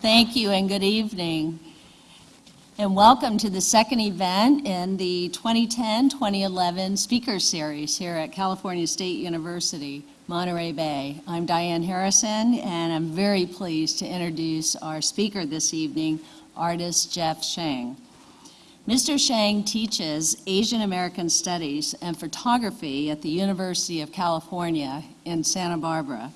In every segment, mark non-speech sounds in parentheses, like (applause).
Thank you and good evening. And welcome to the second event in the 2010-2011 Speaker Series here at California State University, Monterey Bay. I'm Diane Harrison and I'm very pleased to introduce our speaker this evening, artist Jeff Sheng. Mr. Sheng teaches Asian American Studies and Photography at the University of California in Santa Barbara.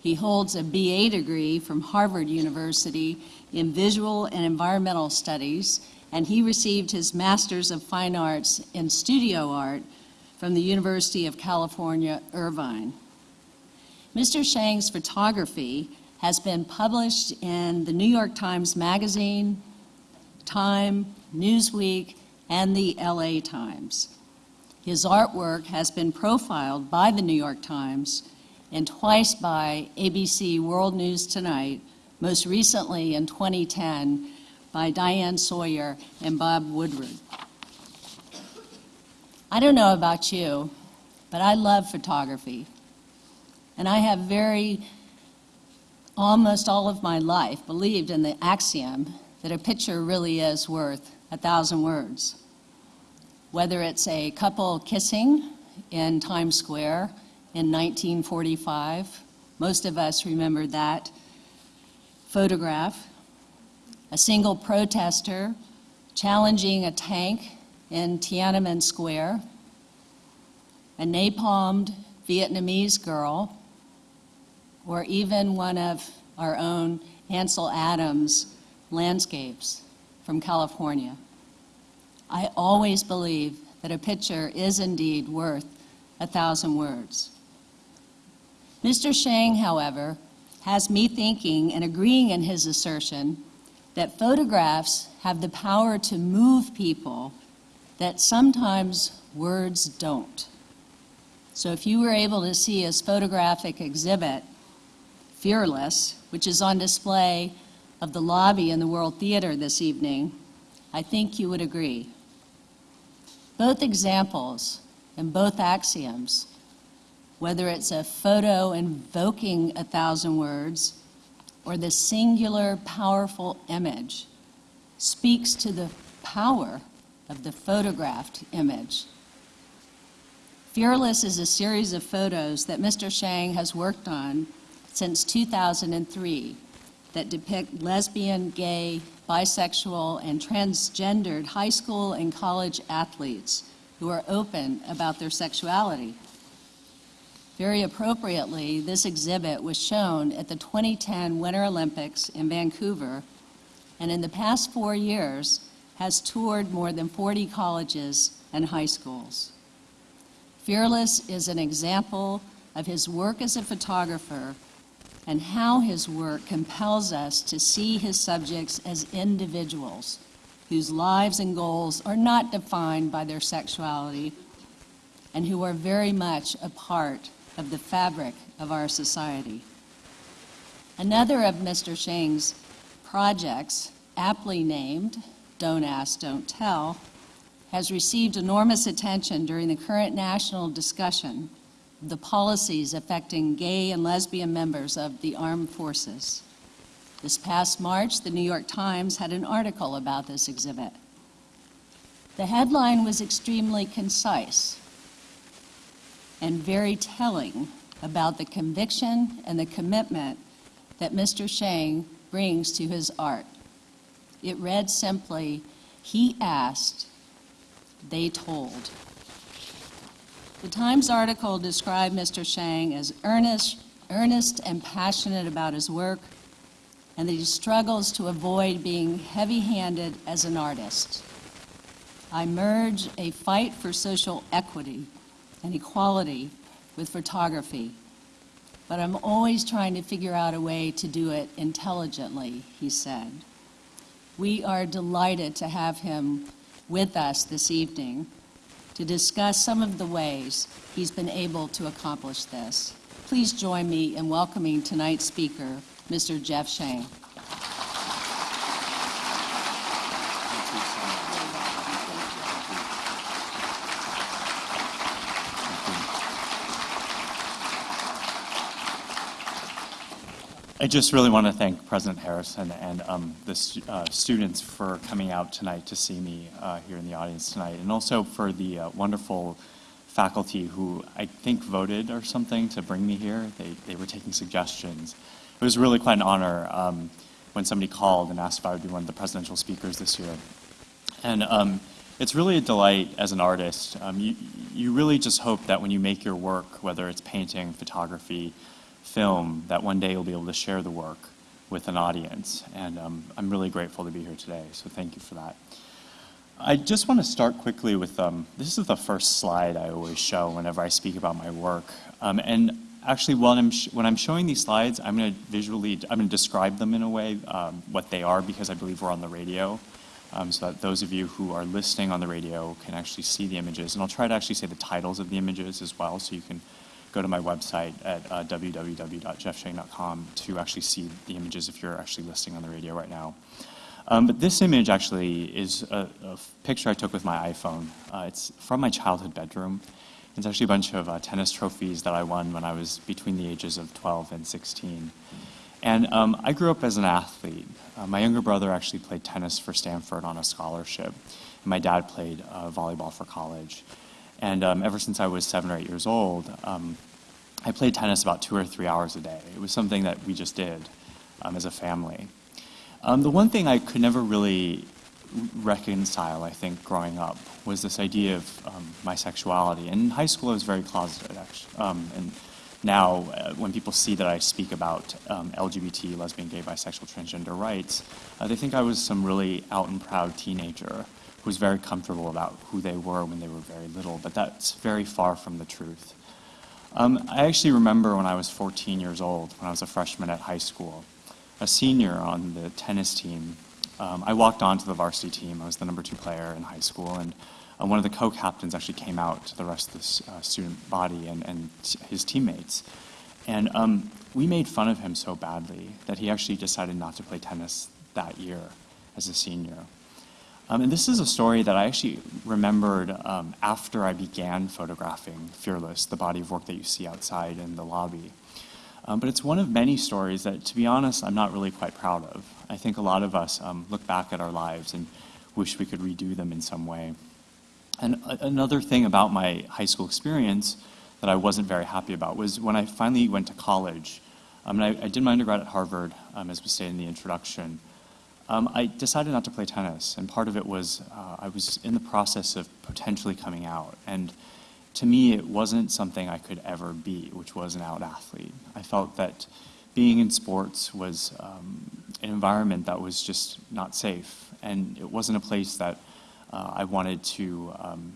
He holds a BA degree from Harvard University in Visual and Environmental Studies, and he received his Master's of Fine Arts in Studio Art from the University of California, Irvine. Mr. Sheng's photography has been published in the New York Times Magazine, Time, Newsweek, and the LA Times. His artwork has been profiled by the New York Times and twice by ABC World News Tonight, most recently in 2010 by Diane Sawyer and Bob Woodruff. I don't know about you, but I love photography. And I have very, almost all of my life, believed in the axiom that a picture really is worth a thousand words. Whether it's a couple kissing in Times Square in 1945. Most of us remember that photograph. A single protester challenging a tank in Tiananmen Square. A napalmed Vietnamese girl, or even one of our own Ansel Adams landscapes from California. I always believe that a picture is indeed worth a thousand words. Mr. Sheng, however, has me thinking and agreeing in his assertion that photographs have the power to move people that sometimes words don't. So if you were able to see his photographic exhibit, Fearless, which is on display of the lobby in the World Theater this evening, I think you would agree. Both examples and both axioms whether it's a photo invoking a thousand words or the singular powerful image, speaks to the power of the photographed image. Fearless is a series of photos that Mr. Sheng has worked on since 2003 that depict lesbian, gay, bisexual, and transgendered high school and college athletes who are open about their sexuality. Very appropriately, this exhibit was shown at the 2010 Winter Olympics in Vancouver, and in the past four years has toured more than 40 colleges and high schools. Fearless is an example of his work as a photographer and how his work compels us to see his subjects as individuals whose lives and goals are not defined by their sexuality and who are very much a part of the fabric of our society. Another of Mr. Sheng's projects, aptly named Don't Ask, Don't Tell, has received enormous attention during the current national discussion of the policies affecting gay and lesbian members of the armed forces. This past March, the New York Times had an article about this exhibit. The headline was extremely concise and very telling about the conviction and the commitment that Mr. Sheng brings to his art. It read simply, he asked, they told. The Times article described Mr. Sheng as earnest, earnest and passionate about his work, and that he struggles to avoid being heavy-handed as an artist. I merge a fight for social equity and equality with photography. But I'm always trying to figure out a way to do it intelligently, he said. We are delighted to have him with us this evening to discuss some of the ways he's been able to accomplish this. Please join me in welcoming tonight's speaker, Mr. Jeff Sheng. I just really want to thank President Harrison and um, the uh, students for coming out tonight to see me uh, here in the audience tonight, and also for the uh, wonderful faculty who I think voted or something to bring me here. They, they were taking suggestions. It was really quite an honor um, when somebody called and asked if I would be one of the presidential speakers this year. And um, it's really a delight as an artist. Um, you, you really just hope that when you make your work, whether it's painting, photography, film, that one day you'll be able to share the work with an audience. And um, I'm really grateful to be here today, so thank you for that. I just want to start quickly with um, this is the first slide I always show whenever I speak about my work. Um, and actually, when I'm, when I'm showing these slides, I'm going to visually, I'm going to describe them in a way, um, what they are, because I believe we're on the radio. Um, so that those of you who are listening on the radio can actually see the images. And I'll try to actually say the titles of the images as well, so you can go to my website at uh, www.jeffsheng.com to actually see the images if you're actually listening on the radio right now. Um, but this image actually is a picture I took with my iPhone. Uh, it's from my childhood bedroom. It's actually a bunch of uh, tennis trophies that I won when I was between the ages of 12 and 16. And um, I grew up as an athlete. Uh, my younger brother actually played tennis for Stanford on a scholarship. And my dad played uh, volleyball for college. And um, ever since I was seven or eight years old, um, I played tennis about two or three hours a day. It was something that we just did um, as a family. Um, the one thing I could never really reconcile, I think, growing up was this idea of um, my sexuality. And in high school, I was very closeted, actually. Um, and now, uh, when people see that I speak about LGBT, lesbian, gay, bisexual, transgender rights, uh, they think I was some really out and proud teenager was very comfortable about who they were when they were very little. But that's very far from the truth. Um, I actually remember when I was 14 years old, when I was a freshman at high school, a senior on the tennis team. Um, I walked onto the varsity team. I was the number two player in high school, and uh, one of the co-captains actually came out to the rest of the uh, student body and, and his teammates. And um, we made fun of him so badly that he actually decided not to play tennis that year as a senior. Um, and this is a story that I actually remembered um, after I began photographing Fearless, the body of work that you see outside in the lobby. Um, but it's one of many stories that, to be honest, I'm not really quite proud of. I think a lot of us um, look back at our lives and wish we could redo them in some way. And another thing about my high school experience that I wasn't very happy about was when I finally went to college. Um, and I, I did my undergrad at Harvard, um, as we stated in the introduction. Um, I decided not to play tennis, and part of it was uh, I was in the process of potentially coming out. And to me, it wasn't something I could ever be, which was an out athlete. I felt that being in sports was um, an environment that was just not safe, and it wasn't a place that uh, I wanted to, um,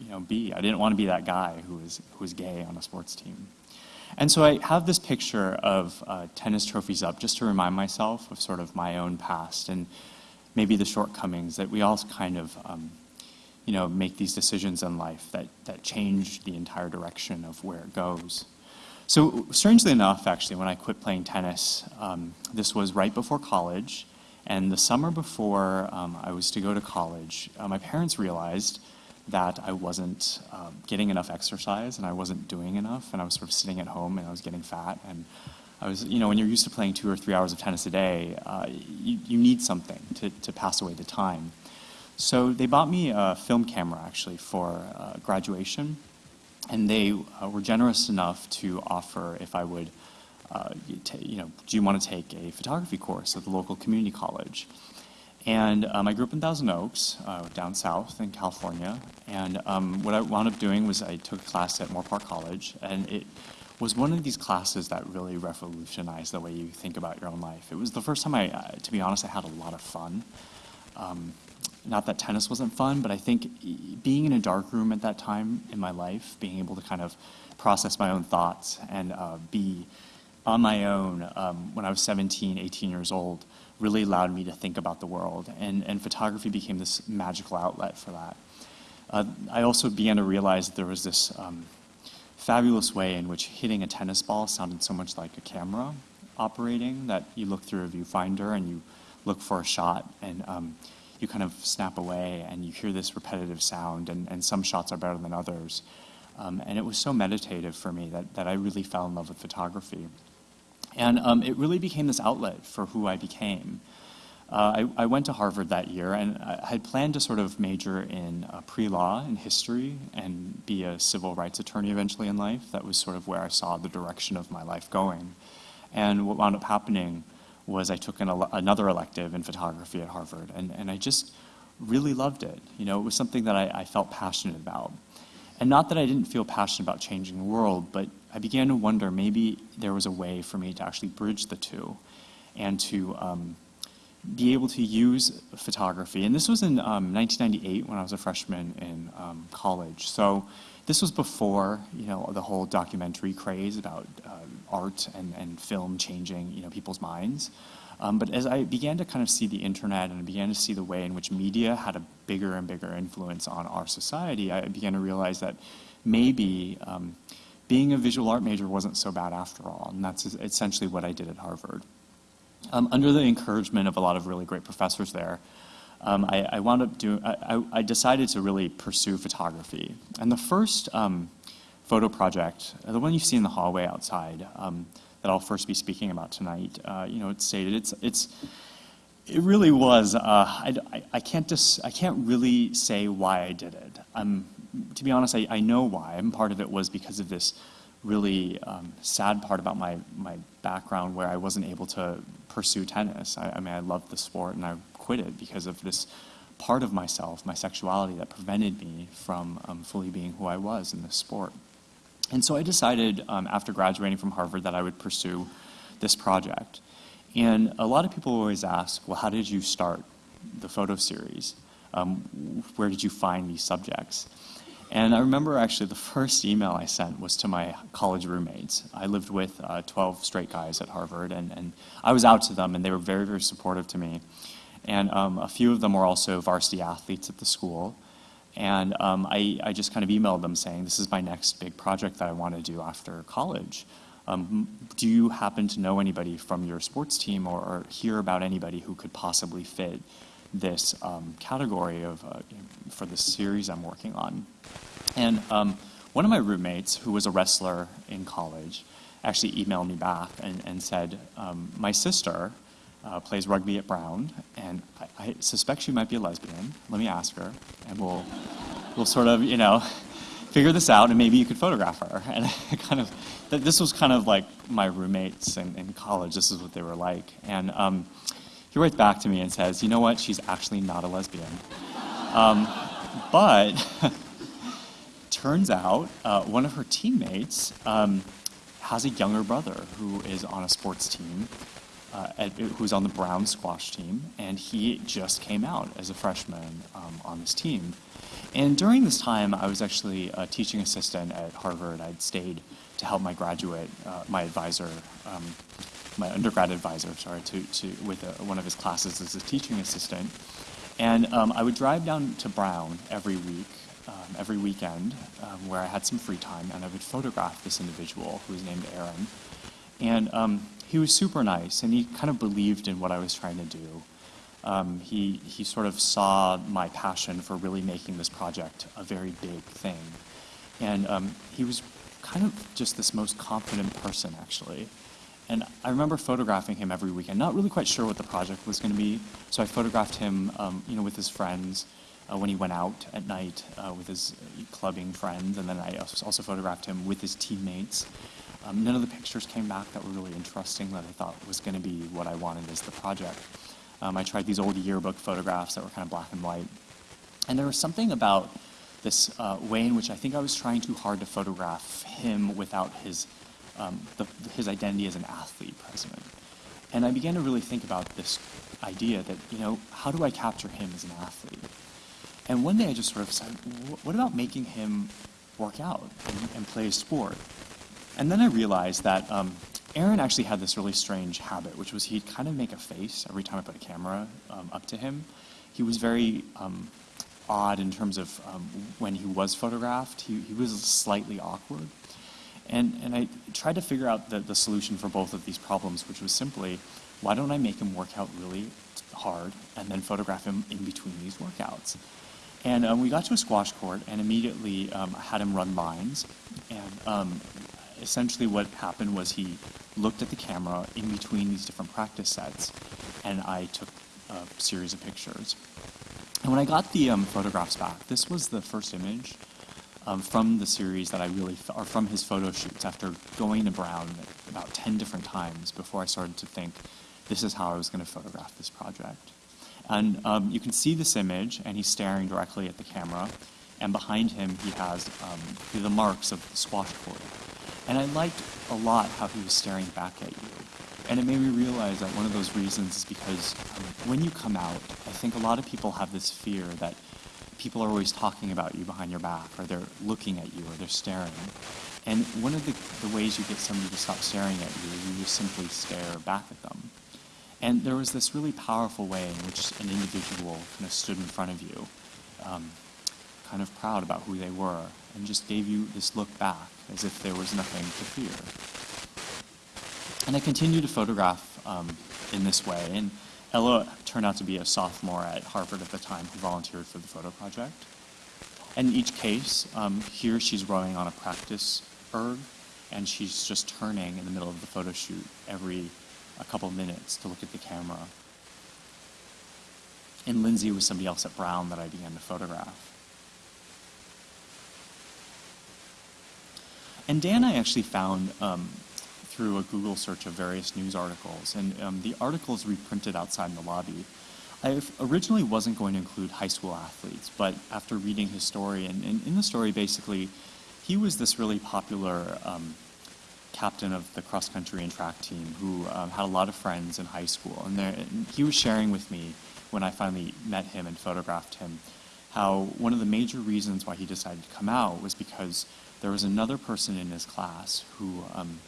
you know, be. I didn't want to be that guy who was who was gay on a sports team. And so I have this picture of uh, tennis trophies up just to remind myself of sort of my own past and maybe the shortcomings that we all kind of, um, you know, make these decisions in life that, that change the entire direction of where it goes. So strangely enough, actually, when I quit playing tennis, um, this was right before college. And the summer before um, I was to go to college, uh, my parents realized that I wasn't um, getting enough exercise and I wasn't doing enough, and I was sort of sitting at home and I was getting fat. And I was, you know, when you're used to playing two or three hours of tennis a day, uh, you, you need something to, to pass away the time. So they bought me a film camera actually for uh, graduation, and they uh, were generous enough to offer if I would, uh, you you know, do you want to take a photography course at the local community college? And um, I grew up in Thousand Oaks, uh, down south in California. And um, what I wound up doing was I took a class at Moorpark College, and it was one of these classes that really revolutionized the way you think about your own life. It was the first time I, uh, to be honest, I had a lot of fun. Um, not that tennis wasn't fun, but I think being in a dark room at that time in my life, being able to kind of process my own thoughts and uh, be on my own um, when I was 17, 18 years old, really allowed me to think about the world. And, and photography became this magical outlet for that. Uh, I also began to realize that there was this um, fabulous way in which hitting a tennis ball sounded so much like a camera operating that you look through a viewfinder and you look for a shot and um, you kind of snap away and you hear this repetitive sound and, and some shots are better than others. Um, and it was so meditative for me that, that I really fell in love with photography. And um, it really became this outlet for who I became. Uh, I, I, went to Harvard that year, and I had planned to sort of major in uh, pre-law and history and be a civil rights attorney eventually in life. That was sort of where I saw the direction of my life going. And what wound up happening was I took an another elective in photography at Harvard, and, and I just really loved it. You know, it was something that I, I felt passionate about. And not that I didn't feel passionate about changing the world, but I began to wonder maybe there was a way for me to actually bridge the two and to um, be able to use photography. And this was in um, 1998 when I was a freshman in um, college. So this was before, you know, the whole documentary craze about uh, art and, and film changing, you know, people's minds. Um, but as I began to kind of see the internet and I began to see the way in which media had a bigger and bigger influence on our society, I began to realize that maybe um, being a visual art major wasn't so bad after all. And that's essentially what I did at Harvard. Um, under the encouragement of a lot of really great professors there, um, I, I, wound up doing, I, I, decided to really pursue photography. And the first um, photo project, the one you see in the hallway outside, um, that I'll first be speaking about tonight, uh, you know, it's stated, it's, it's, it really was, uh, I, I, I, can't just, I can't really say why I did it. I'm, to be honest, I, I know why, and part of it was because of this really um, sad part about my, my background where I wasn't able to pursue tennis. I, I mean, I loved the sport and I quit it because of this part of myself, my sexuality, that prevented me from um, fully being who I was in this sport. And so I decided um, after graduating from Harvard that I would pursue this project. And a lot of people always ask, well, how did you start the photo series? Um, where did you find these subjects? And I remember actually the first email I sent was to my college roommates. I lived with uh, 12 straight guys at Harvard, and, and I was out to them, and they were very, very supportive to me. And um, a few of them were also varsity athletes at the school. And um, I, I, just kind of emailed them saying, this is my next big project that I want to do after college. Um, do you happen to know anybody from your sports team or, or hear about anybody who could possibly fit this um, category of, uh, for the series I'm working on? And um, one of my roommates, who was a wrestler in college, actually emailed me back and, and said, um, my sister uh, plays rugby at Brown, and I, I, suspect she might be a lesbian. Let me ask her, and we'll, we'll sort of, you know, figure this out, and maybe you could photograph her. (laughs) And kind of, this was kind of like my roommates in, in college. This is what they were like. And um, he writes back to me and says, you know what, she's actually not a lesbian. Um, but (laughs) turns out uh, one of her teammates um, has a younger brother who is on a sports team, uh, at, who's on the Brown squash team, and he just came out as a freshman um, on this team. And during this time, I was actually a teaching assistant at Harvard. I'd stayed to help my graduate, uh, my advisor, um, my undergrad advisor, sorry, to, to with a, one of his classes as a teaching assistant. And um, I would drive down to Brown every week um, every weekend um, where I had some free time and I would photograph this individual who was named Aaron. And um, he was super nice and he kind of believed in what I was trying to do. Um, he, he sort of saw my passion for really making this project a very big thing. And um, he was kind of just this most confident person, actually. And I remember photographing him every weekend, not really quite sure what the project was going to be. So I photographed him, um, you know, with his friends uh, when he went out at night uh, with his clubbing friends, and then I also photographed him with his teammates. Um, none of the pictures came back that were really interesting that I thought was going to be what I wanted as the project. Um, I tried these old yearbook photographs that were kind of black and white. And there was something about this uh, way in which I think I was trying too hard to photograph him without his, um, the, his identity as an athlete president. And I began to really think about this idea that, you know, how do I capture him as an athlete? And one day I just sort of said, what about making him work out and, and play a sport? And then I realized that um, Aaron actually had this really strange habit, which was he'd kind of make a face every time I put a camera um, up to him. He was very um, odd in terms of um, when he was photographed. He, he was slightly awkward. And, and I tried to figure out the, the solution for both of these problems, which was simply, why don't I make him work out really hard and then photograph him in between these workouts? And um, we got to a squash court and immediately um, had him run lines. And um, essentially what happened was he looked at the camera in between these different practice sets, and I took a series of pictures. And when I got the um, photographs back, this was the first image um, from the series that I really, or from his photo shoots after going to Brown about 10 different times before I started to think this is how I was going to photograph this project. And um, you can see this image, and he's staring directly at the camera, and behind him he has um, the marks of the squash court. And I liked a lot how he was staring back at you. And it made me realize that one of those reasons is because um, when you come out, I think a lot of people have this fear that people are always talking about you behind your back, or they're looking at you, or they're staring. And one of the, the ways you get somebody to stop staring at you is you just simply stare back at them. And there was this really powerful way in which an individual kind of stood in front of you, um, kind of proud about who they were, and just gave you this look back as if there was nothing to fear. And I continued to photograph um, in this way. And Ella turned out to be a sophomore at Harvard at the time who volunteered for the photo project. And in each case, um, here she's rowing on a practice erg, and she's just turning in the middle of the photo shoot every a couple minutes to look at the camera. And Lindsay was somebody else at Brown that I began to photograph. And Dan, I actually found um, through a Google search of various news articles, and um, the articles reprinted outside in the lobby. I originally wasn't going to include high school athletes, but after reading his story, and, and in the story, basically, he was this really popular um, captain of the cross country and track team who um, had a lot of friends in high school. And, there, and he was sharing with me when I finally met him and photographed him how one of the major reasons why he decided to come out was because there was another person in his class who um,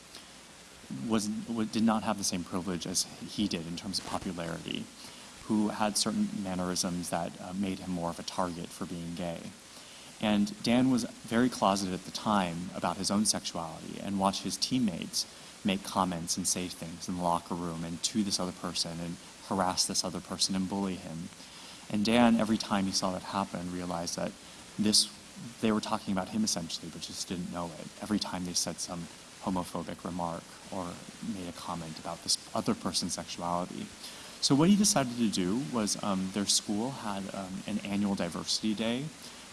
was, wa- did not have the same privilege as he did in terms of popularity, who had certain mannerisms that uh, made him more of a target for being gay. And Dan was very closeted at the time about his own sexuality and watched his teammates make comments and say things in the locker room and to this other person and harass this other person and bully him. And Dan, every time he saw that happen, realized that this they were talking about him essentially, but just didn't know it. Every time they said some homophobic remark or made a comment about this other person's sexuality. So what he decided to do was um, their school had um, an annual diversity day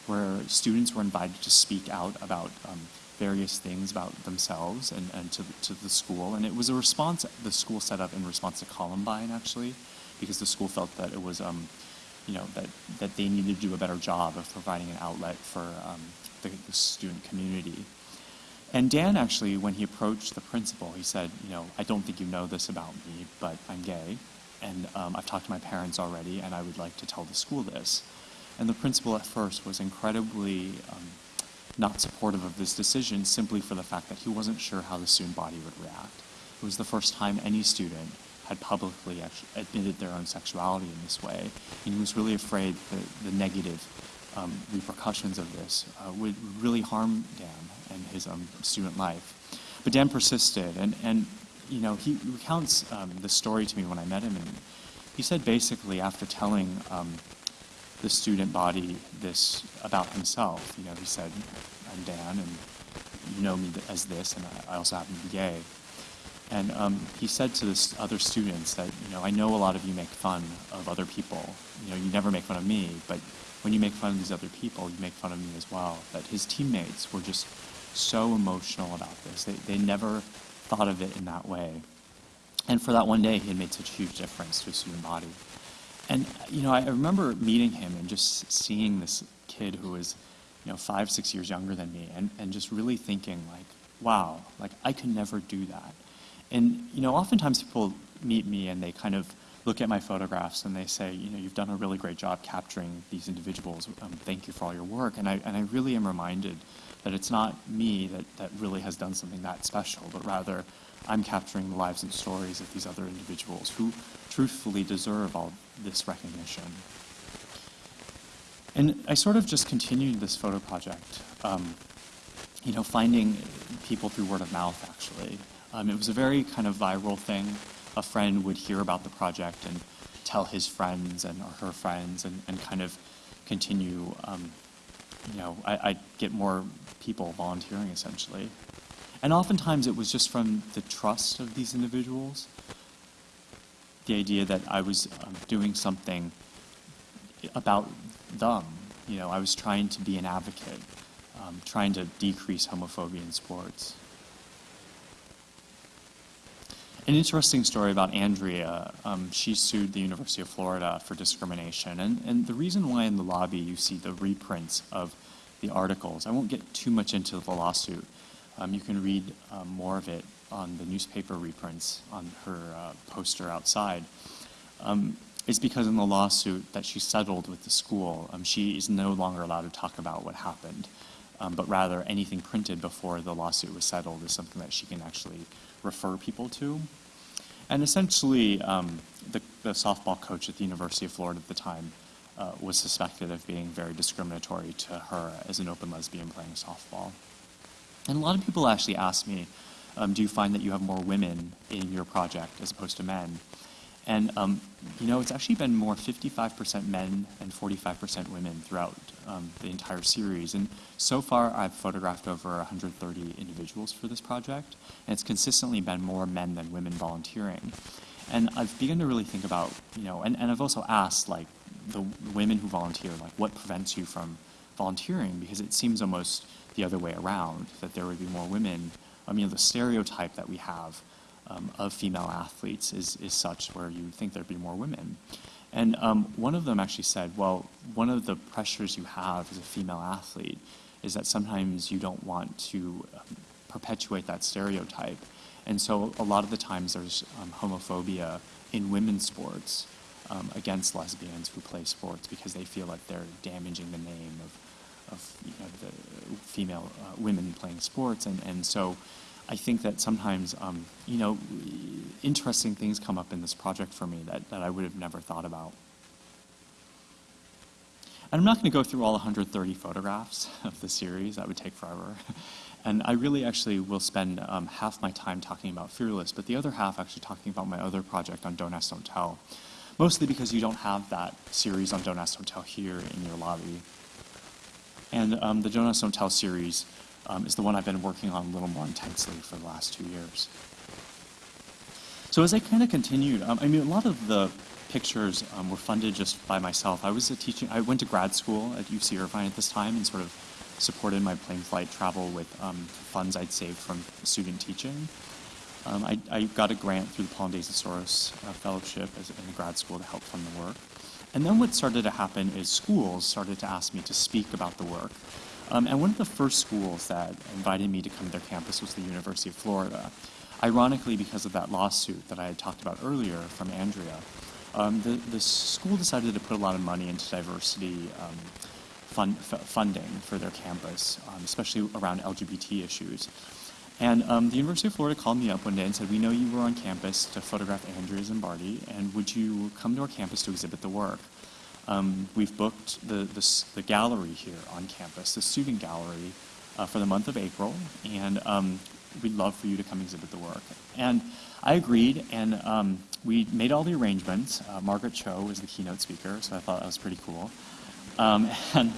where students were invited to speak out about um, various things about themselves and, and to, to the school. And it was a response the school set up in response to Columbine, actually, because the school felt that it was, um, you know, that, that they needed to do a better job of providing an outlet for um, the, the student community. And Dan actually, when he approached the principal, he said, you know, I don't think you know this about me, but I'm gay, and um, I've talked to my parents already, and I would like to tell the school this. And the principal at first was incredibly um, not supportive of this decision simply for the fact that he wasn't sure how the student body would react. It was the first time any student had publicly admitted their own sexuality in this way, and he was really afraid that the negative um, repercussions of this uh, would really harm Dan and his um, student life. But Dan persisted, and, and you know, he recounts um, the story to me when I met him, and he said basically after telling um, the student body this about himself, you know, he said, I'm Dan, and you know me as this, and I also happen to be gay. And um, he said to the other students that, you know, I know a lot of you make fun of other people. You know, you never make fun of me, but when you make fun of these other people, you make fun of me as well. That his teammates were just so emotional about this. They, they never thought of it in that way. And for that one day, he had made such a huge difference to a student body. And, you know, I remember meeting him and just seeing this kid who was, you know, five, six years younger than me, and, and just really thinking, like, wow, like, I could never do that. And, you know, oftentimes people meet me and they kind of look at my photographs and they say, you know, you've done a really great job capturing these individuals. Um, thank you for all your work. And I, and I really am reminded that it's not me that, that really has done something that special, but rather I'm capturing the lives and stories of these other individuals who truthfully deserve all this recognition. And I sort of just continued this photo project, um, you know, finding people through word of mouth, actually. Um, it was a very kind of viral thing. A friend would hear about the project and tell his friends and or her friends and, and kind of continue, um, you know, I, I'd get more people volunteering essentially. And oftentimes it was just from the trust of these individuals, the idea that I was um, doing something about them. You know, I was trying to be an advocate, um, trying to decrease homophobia in sports. An interesting story about Andrea. Um, she sued the University of Florida for discrimination. And, and the reason why in the lobby you see the reprints of the articles, I won't get too much into the lawsuit. Um, you can read um, more of it on the newspaper reprints on her uh, poster outside. Um, is because in the lawsuit that she settled with the school, um, she is no longer allowed to talk about what happened, um, but rather anything printed before the lawsuit was settled is something that she can actually refer people to. And essentially, um, the, the, softball coach at the University of Florida at the time uh, was suspected of being very discriminatory to her as an open lesbian playing softball. And a lot of people actually ask me, um, do you find that you have more women in your project as opposed to men? And, um, you know, it's actually been more 55% men and 45% women throughout um, the entire series. And so far, I've photographed over 130 individuals for this project, and it's consistently been more men than women volunteering. And I've begun to really think about, you know, and, and I've also asked, like, the women who volunteer, like, what prevents you from volunteering? Because it seems almost the other way around, that there would be more women. I mean, the stereotype that we have um, of female athletes is, is such where you think there'd be more women. And um, one of them actually said, well, one of the pressures you have as a female athlete is that sometimes you don't want to um, perpetuate that stereotype. And so a lot of the times there's um, homophobia in women's sports um, against lesbians who play sports because they feel like they're damaging the name of, of you know, the female uh, women playing sports. And, and so I think that sometimes, um, you know, interesting things come up in this project for me that, that I would have never thought about. And I'm not going to go through all 130 photographs (laughs) of the series. That would take forever. (laughs) And I really actually will spend um, half my time talking about Fearless, but the other half actually talking about my other project on Don't Ask, Don't Tell. Mostly because you don't have that series on Don't Ask, Don't Tell here in your lobby. And um, the Don't Ask, Don't Tell series um, is the one I've been working on a little more intensely for the last two years. So as I kind of continued, um, I mean, a lot of the pictures um, were funded just by myself. I was a teaching, I went to grad school at UC Irvine at this time and sort of supported my plane flight travel with um, funds I'd saved from student teaching. Um, I, I, got a grant through the Paul Soros uh, Fellowship as, in grad school to help fund the work. And then what started to happen is schools started to ask me to speak about the work. Um, and one of the first schools that invited me to come to their campus was the University of Florida. Ironically, because of that lawsuit that I had talked about earlier from Andrea, um, the, the school decided to put a lot of money into diversity um, fund, funding for their campus, um, especially around LGBT issues. And um, the University of Florida called me up one day and said, we know you were on campus to photograph Andrea Zimbardi, and would you come to our campus to exhibit the work? Um, we've booked the, the, the, gallery here on campus, the student gallery, uh, for the month of April, and um, we'd love for you to come exhibit the work. And I agreed, and um, we made all the arrangements. Uh, Margaret Cho was the keynote speaker, so I thought that was pretty cool. Um, (laughs) and,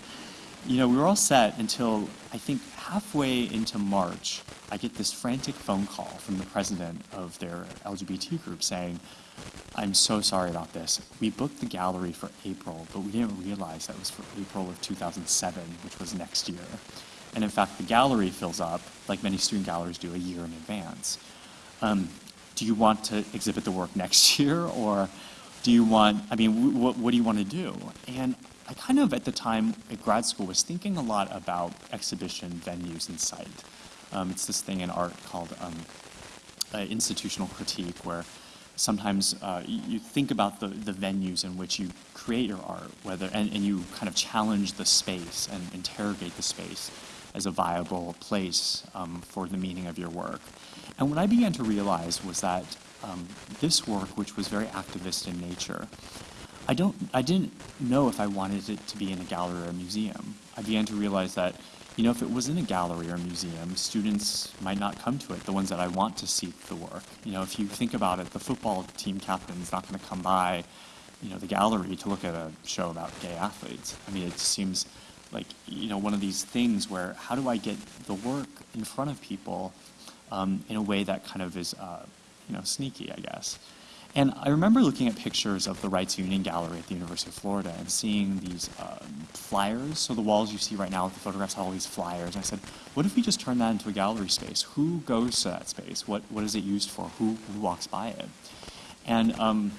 you know, we were all set until I think halfway into March, I get this frantic phone call from the president of their LGBT group saying, I'm so sorry about this. We booked the gallery for April, but we didn't realize that was for April of 2007, which was next year. And in fact, the gallery fills up, like many student galleries do, a year in advance. Um, do you want to exhibit the work (laughs) next year, or do you want, I mean, what, what do you want to do? And I kind of, at the time at grad school, was thinking a lot about exhibition venues and site. Um, it's this thing in art called um, uh, institutional critique, where sometimes uh, you think about the, the venues in which you create your art, whether and, and you kind of challenge the space and interrogate the space as a viable place um, for the meaning of your work. And what I began to realize was that um, this work, which was very activist in nature, I don't, I didn't know if I wanted it to be in a gallery or a museum. I began to realize that you know, if it was in a gallery or a museum, students might not come to it, the ones that I want to see the work. You know, if you think about it, the football team captain is not going to come by, you know, the gallery to look at a show about gay athletes. I mean, it seems like, you know, one of these things where how do I get the work in front of people um, in a way that kind of is, uh, you know, sneaky, I guess. And I remember looking at pictures of the Reitz Union Gallery at the University of Florida and seeing these um, flyers. So the walls you see right now with the photographs have all these flyers. And I said, what if we just turn that into a gallery space? Who goes to that space? What, what is it used for? Who, who walks by it? And um,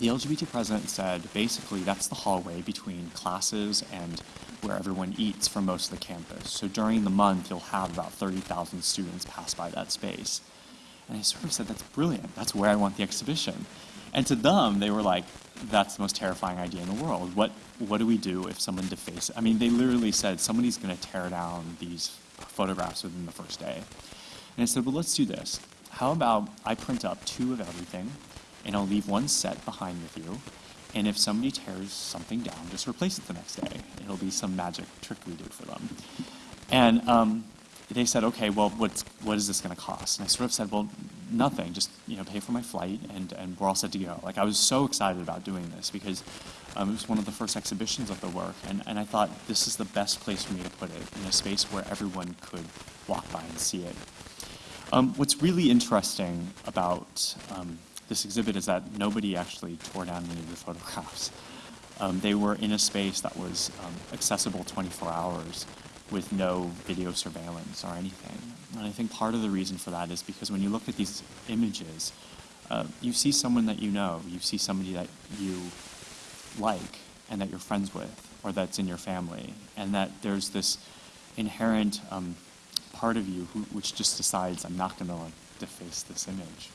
the LGBT president said, basically, that's the hallway between classes and where everyone eats for most of the campus. So during the month, you'll have about 30,000 students pass by that space. And I sort of said, that's brilliant. That's where I want the exhibition. And to them, they were like, that's the most terrifying idea in the world. What, what do we do if someone defaces? I mean, they literally said, somebody's going to tear down these photographs within the first day. And I said, well, let's do this. How about I print up two of everything, and I'll leave one set behind with you. And if somebody tears something down, just replace it the next day. It'll be some magic trick we did for them. And um, they said, okay, well, what's, what is this going to cost? And I sort of said, well, nothing, just, you know, pay for my flight and, and we're all set to go. Like, I was so excited about doing this because um, it was one of the first exhibitions of the work. And, and I thought this is the best place for me to put it, in a space where everyone could walk by and see it. Um, what's really interesting about um, this exhibit is that nobody actually tore down any of the photographs. Um, they were in a space that was um, accessible 24 hours with no video surveillance or anything. And I think part of the reason for that is because when you look at these images, uh, you see someone that you know, you see somebody that you like and that you're friends with, or that's in your family, and that there's this inherent um, part of you who, which just decides, I'm not going to like, deface this image.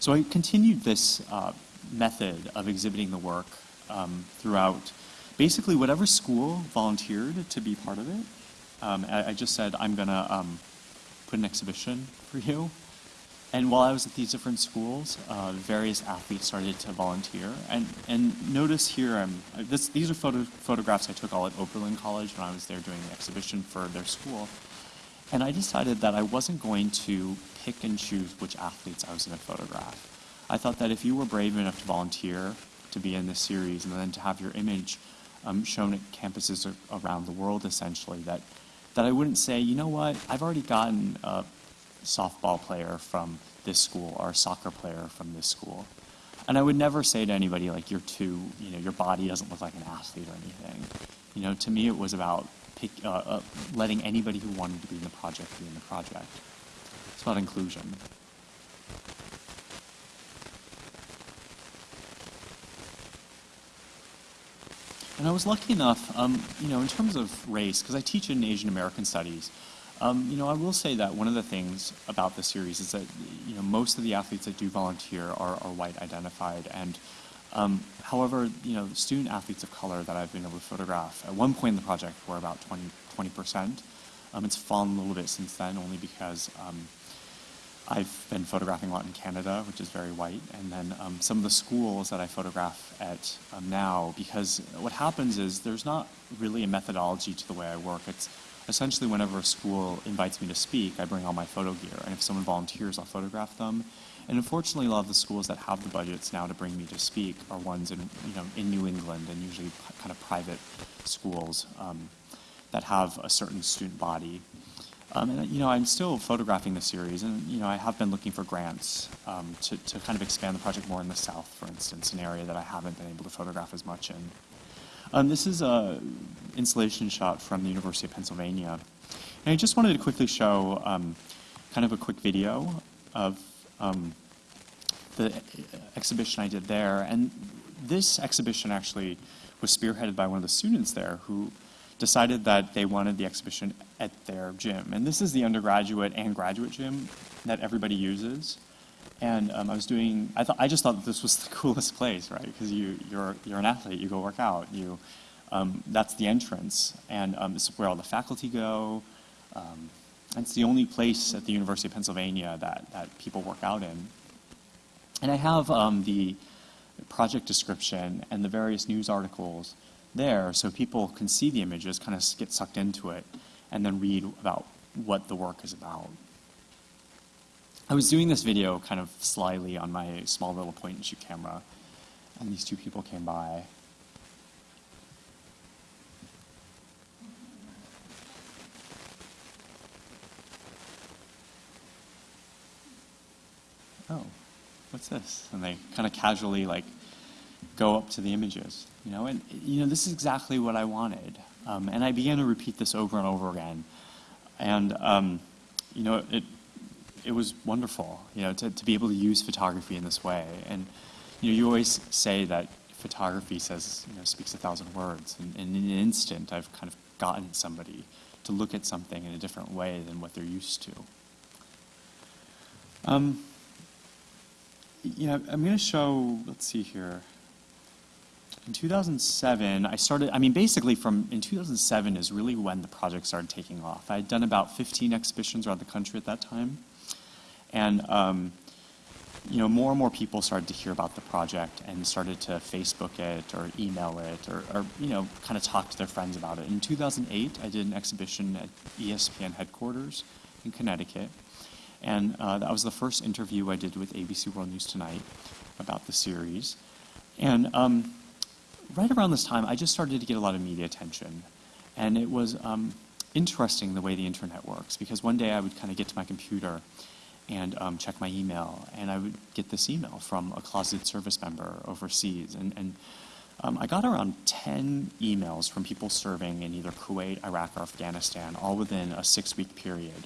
So I continued this uh, method of exhibiting the work um, throughout basically whatever school volunteered to be part of it. Um, I, I, just said, I'm going to um, put an exhibition for you. And while I was at these different schools, uh, various athletes started to volunteer. And, and notice here, um, this, these are photo, photographs I took all at Oberlin College when I was there doing the exhibition for their school. And I decided that I wasn't going to pick and choose which athletes I was going to photograph. I thought that if you were brave enough to volunteer to be in this series and then to have your image um, shown at campuses around the world, essentially, that, that I wouldn't say, you know what, I've already gotten a softball player from this school or a soccer player from this school. And I would never say to anybody, like, you're too, you know, your body doesn't look like an athlete or anything. You know, to me, it was about pick, uh, uh, letting anybody who wanted to be in the project be in the project. It's about inclusion. And I was lucky enough, um, you know, in terms of race, because I teach in Asian American studies, um, you know, I will say that one of the things about the series is that, you know, most of the athletes that do volunteer are, are white identified. And um, however, you know, student athletes of color that I've been able to photograph, at one point in the project were about 20, 20%. Um, it's fallen a little bit since then, only because um, I've been photographing a lot in Canada, which is very white, and then um, some of the schools that I photograph at um, now, because what happens is there's not really a methodology to the way I work. It's essentially whenever a school invites me to speak, I bring all my photo gear, and if someone volunteers, I'll photograph them. And unfortunately, a lot of the schools that have the budgets now to bring me to speak are ones in, you know, in New England and usually kind of private schools um, that have a certain student body. Um, and, you know, I'm still photographing the series, and, you know, I have been looking for grants um, to, to kind of expand the project more in the South, for instance, an area that I haven't been able to photograph as much in. Um, this is a installation shot from the University of Pennsylvania. And I just wanted to quickly show um, kind of a quick video of um, the exhibition I did there. And this exhibition actually was spearheaded by one of the students there who decided that they wanted the exhibition at their gym. And this is the undergraduate and graduate gym that everybody uses. And um, I was doing, I, thought, I just thought this was (laughs) the coolest place, right? Because you, you're, you're an athlete, you go work out, you, um, that's the entrance. And um, is where all the faculty go. Um, it's the only place at the University of Pennsylvania that, that people work out in. And I have um, the project description and the various news articles there so people can see the images, kind of get sucked into it, and then read about what the work is about. I was doing this video kind of slyly on my small little point and shoot camera, and these two people came by. Oh, what's this? And they kind of casually like go up to the images, you know, and you know this is exactly what I wanted, um, and I began to repeat this over and over again, and um, you know it it was wonderful, you know, to, to be able to use photography in this way, and you know you always say that photography says you know speaks a thousand words, and, and in an instant I've kind of gotten somebody to look at something in a different way than what they're used to. Um, I'm going to show, let's see here. In 2007, I started, I mean, basically from, in 2007 is really when the project started taking off. I had done about 15 exhibitions around the country at that time. And, um, you know, more and more people started to hear about the project and started to Facebook it or email it or, or you know, kind of talk to their friends about it. In 2008, I did an exhibition at ESPN headquarters in Connecticut. And uh, that was the first interview I did with ABC World News Tonight about the series. And um, right around this time, I just started to get a lot of media attention. And it was um, interesting the way the internet works because one day I would kind of get to my computer and um, check my email, and I would get this email from a closeted service member overseas. And, and um, I got around 10 emails from people serving in either Kuwait, Iraq, or Afghanistan, all within a six week period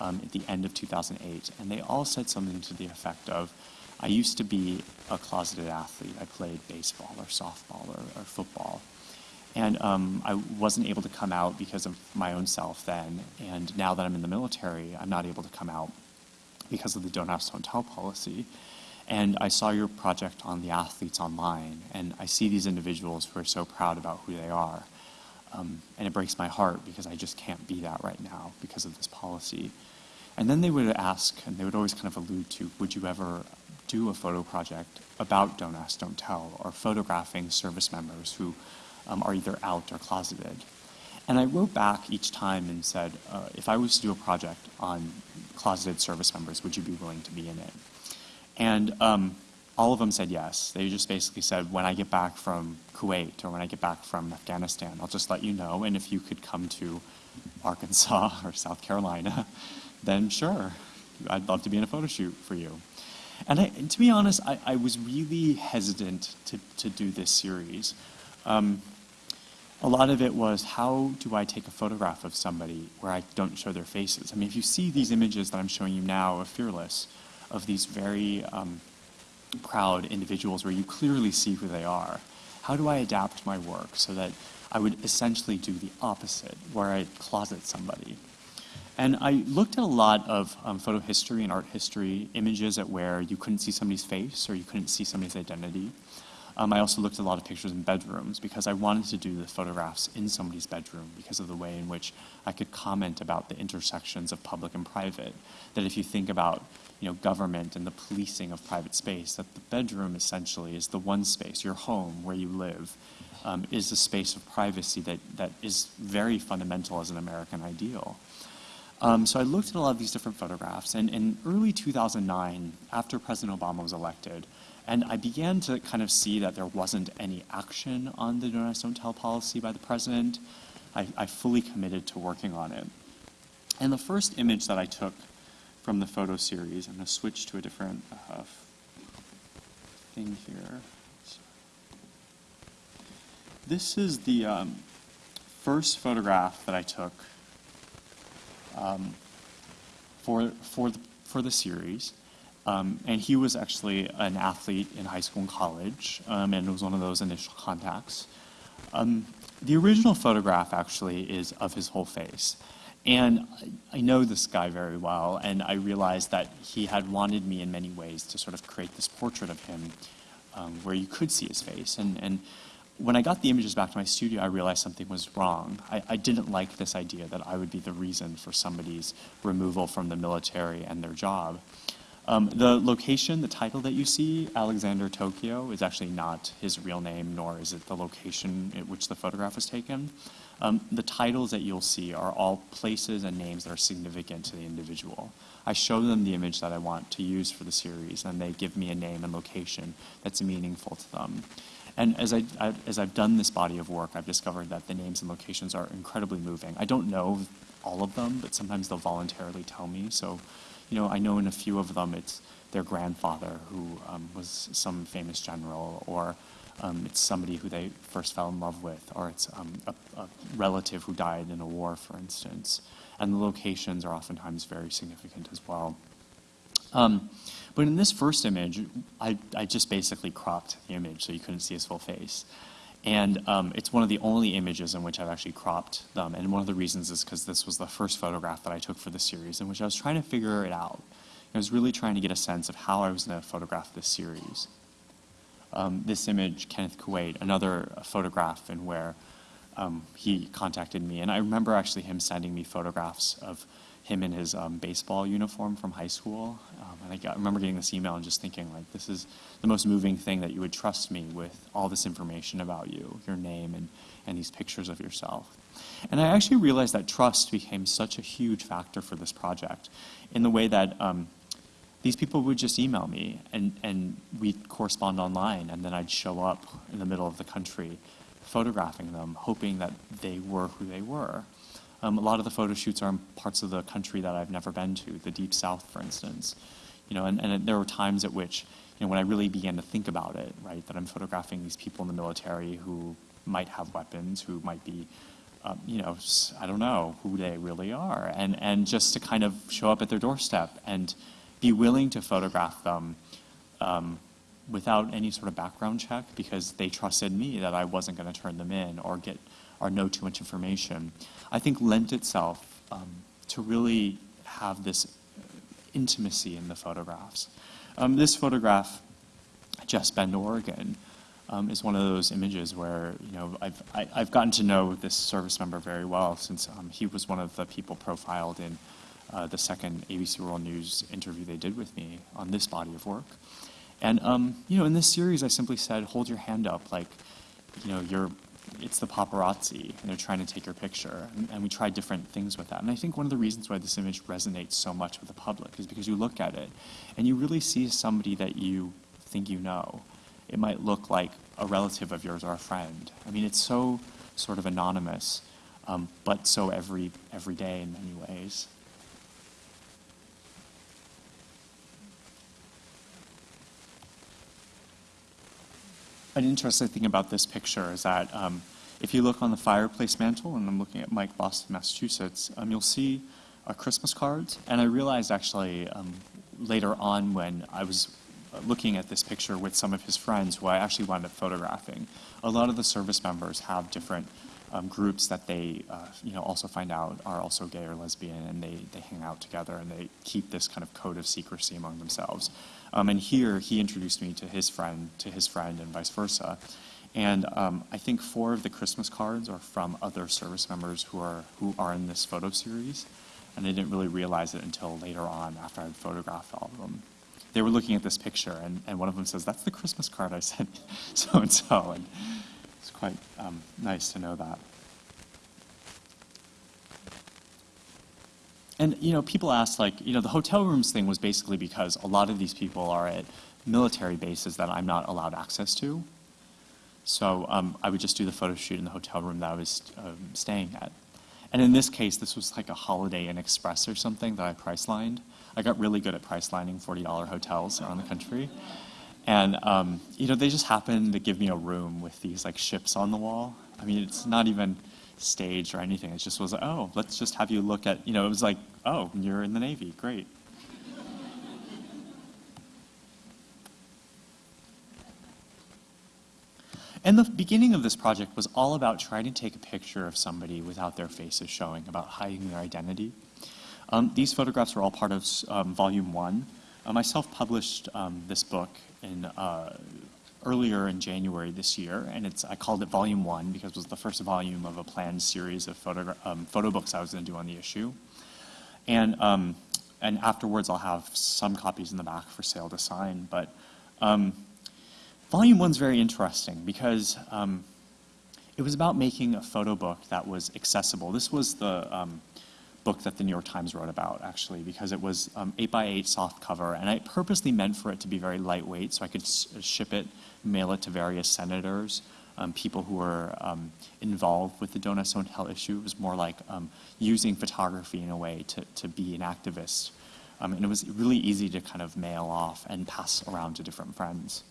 um, at the end of 2008. And they all said something to the effect of, I used to be a closeted athlete. I played baseball or softball or, or football. And um, I wasn't able to come out because of my own self then. And now that I'm in the military, I'm not able to come out because of the don't ask, don't tell policy. And I saw your project on the athletes online, and I see these individuals who are so proud about who they are. Um, and it breaks my heart because I just can't be that right now because of this policy. And then they would ask, and they would always kind of allude to, would you ever do a photo project about Don't Ask, Don't Tell, or photographing service members who um, are either out or closeted? And I wrote back each time and said, uh, if I was to do a project on closeted service members, would you be willing to be in it? And um, all of them said yes. They just basically said, when I get back from Kuwait or when I get back from Afghanistan, I'll just let you know. And if you could come to Arkansas (laughs) or South Carolina, then sure, I'd love to be in a photo shoot for you. And, I, to be honest, I, I, was really hesitant to, to do this series. Um, a lot of it was how do I take a photograph of somebody where I don't show their faces? I mean, if you see these images that I'm showing you now of Fearless, of these very um, proud individuals where you clearly see who they are, how do I adapt my work so that I would essentially do the opposite, where I closet somebody? And I looked at a lot of um, photo history and art history images at where you couldn't see somebody's face or you couldn't see somebody's identity. Um, I also looked at a lot of pictures in bedrooms because I wanted to do the photographs in somebody's bedroom because of the way in which I could comment about the intersections of public and private. That if you think about you know, government and the policing of private space, that the bedroom essentially is the one space, your home where you live, um, is a space of privacy that, that is very fundamental as an American ideal. Um, so I looked at a lot of these different photographs, and in early 2009, after President Obama was elected, and I began to kind of see that there wasn't any action on the Don't Ask, Don't Tell policy by the president. I, I fully committed to working on it. And the first image that I took from the photo series, I'm going to switch to a different uh, thing here. This is the um, first photograph that I took um, for, for, the, for the series. Um, and he was actually an athlete in high school and college, um, and it was one of those initial contacts. Um, the original photograph actually is of his whole face. And I know this guy very well, and I realized that he had wanted me in many ways to sort of create this portrait of him um, where you could see his face. And, and when I got the images back to my studio, I realized something was wrong. I, I, didn't like this idea that I would be the reason for somebody's removal from the military and their job. Um, the location, the title that you see, Alexander Tokyo, is actually not his real name, nor is it the location at which the photograph was taken. Um, the titles that you'll see are all places and names that are significant to the individual. I show them the image that I want to use for the series, and they give me a name and location that's meaningful to them. And as, I, I, as I've done this body of work, I've discovered that the names and locations are incredibly moving. I don't know all of them, but sometimes they'll voluntarily tell me. So, you know, I know in a few of them it's their grandfather who um, was some famous general, or um, it's somebody who they first fell in love with, or it's um, a, a relative who died in a war, for instance. And the locations are oftentimes very significant as well. Um, but in this first image, I, I just basically cropped the image so you couldn't see his full face. And um, it's one of the only images in which I've actually cropped them. And one of the reasons is because this was the first photograph that I took for the series in which I was trying to figure it out. I was really trying to get a sense of how I was going to photograph this series. Um, this image, Kenneth Kuwait, another photograph in where um, he contacted me. And I remember actually him sending me photographs of him in his um, baseball uniform from high school. Um, and I, got, I remember getting this email and just thinking, like, this is the most moving thing that you would trust me with all this information about you, your name, and, and these pictures of yourself. And I actually realized that trust became such a huge factor for this project in the way that um, these people would just email me and, and we'd correspond online, and then I'd show up in the middle of the country photographing them, hoping that they were who they were. Um, a lot of the photo shoots are in parts of the country that I've never been to, the deep south, for instance. You know, and, and there were times at which, you know, when I really began to think about it, right, that I'm photographing these people in the military who might have weapons, who might be, um, you know, I don't know who they really are, and and just to kind of show up at their doorstep and be willing to photograph them um, without any sort of background check because they trusted me that I wasn't going to turn them in or get or know too much information, I think lent itself um, to really have this intimacy in the photographs. Um, this photograph, Jess Bend, Oregon, um, is one of those images where you know I've I, have i have gotten to know this service member very well since um, he was one of the people profiled in uh, the second ABC World News interview they did with me on this body of work. And um, you know, in this series, I simply said, "Hold your hand up, like you know, you're it's the paparazzi, and they're trying to take your picture. And, and, we try different things with that. And I think one of the reasons why this image resonates so much with the public is because you look at it and you really see somebody that you think you know. It might look like a relative of yours or a friend. I mean, it's so sort of anonymous, um, but so every every day in many ways. An interesting thing about this picture is that um, if you look on the fireplace mantle, and I'm looking at Mike, Boston, Massachusetts, um, you'll see a Christmas cards. And I realized actually um, later on when I was looking at this picture with some of his friends who I actually wound up photographing, a lot of the service members have different um, groups that they, uh, you know, also find out are also gay or lesbian, and they, they hang out together and they keep this kind of code of secrecy among themselves. Um, and here he introduced me to his friend, to his friend, and vice versa. And um, I think four of the Christmas cards are from other service members who are who are in this photo series, and I didn't really realize it until later on after I'd photographed all of them. They were looking at this picture, and, and one of them says, "That's the Christmas card I (laughs) sent (laughs) so and so," and it's quite um, nice to know that. And you know, people ask like, you know, the hotel rooms thing was basically because a lot of these people are at military bases that I'm not allowed access to. So um, I would just do the photo shoot in the hotel room that I was um, staying at. And in this case, this was like a Holiday Inn Express or something that I price lined. I got really good at price lining $40 hotels around the country. And, um, you know, they just happened to give me a room with these like ships on the wall. I mean, it's not even staged or anything. It just was oh, let's just have you look at, you know, it was like, oh, you're in the Navy, great. And the beginning of this project was all about trying to take a picture of somebody without their faces showing, about hiding their identity. Um, these photographs are all part of um, volume one. Um, I self-published um, this book in uh, earlier in January this year, and it's I called it Volume One because it was the first volume of a planned series of photo, um, photo books I was going to do on the issue. And um, and afterwards, I'll have some copies in the back for sale to sign. But Volume One's very interesting because um, it was about making a photo book that was accessible. This was the um, book that the New York Times wrote about, actually, because it was um, 8 by 8 soft cover, and I purposely meant for it to be very lightweight so I could ship it mail it to various senators, um, people who were um, involved with the Don't Tell issue. It was more like um, using photography in a way to, to be an activist Um, and it was really easy to kind of mail off and pass around to different friends.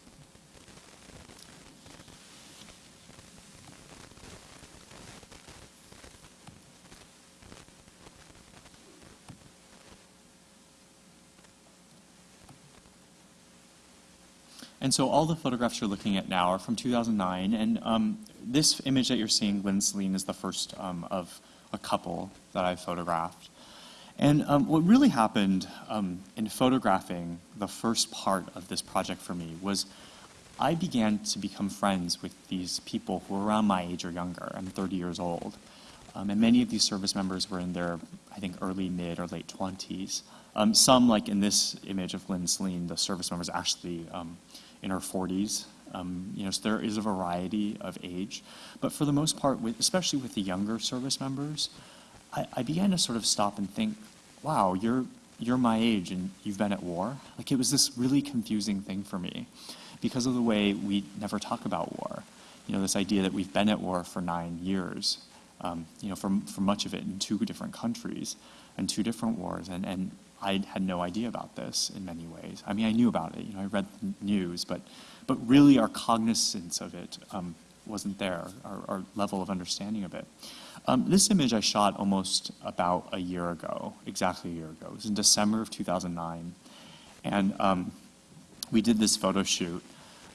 And so all the photographs you're looking at now are from 2009, and um, this image that you're seeing, Lynn Celine, is the first um, of a couple that I photographed. And um, what really happened um, in photographing the first part of this project for me was I began to become friends with these people who were around my age or younger. I'm 30 years old. Um, and many of these service members were in their, I think, early, mid, or late 20s. Um, some, like in this image of Lynn Celine, the service members actually in her 40s. Um, you know, so there is a variety of age. But for the most part, with, especially with the younger service members, I, I began to sort of stop and think, wow, you're, you're my age and you've been at war? Like it was this really confusing thing for me because of the way we never talk about war. You know, this idea that we've been at war for nine years, um, you know, for, for much of it in two different countries and two different wars. And, and I had no idea about this in many ways. I mean, I knew about it, you know, I read the news, but, but really our cognizance of it um, wasn't there, our, our level of understanding of it. Um, this image I shot almost about a year ago, exactly a year ago. It was in December of 2009. And um, we did this photo shoot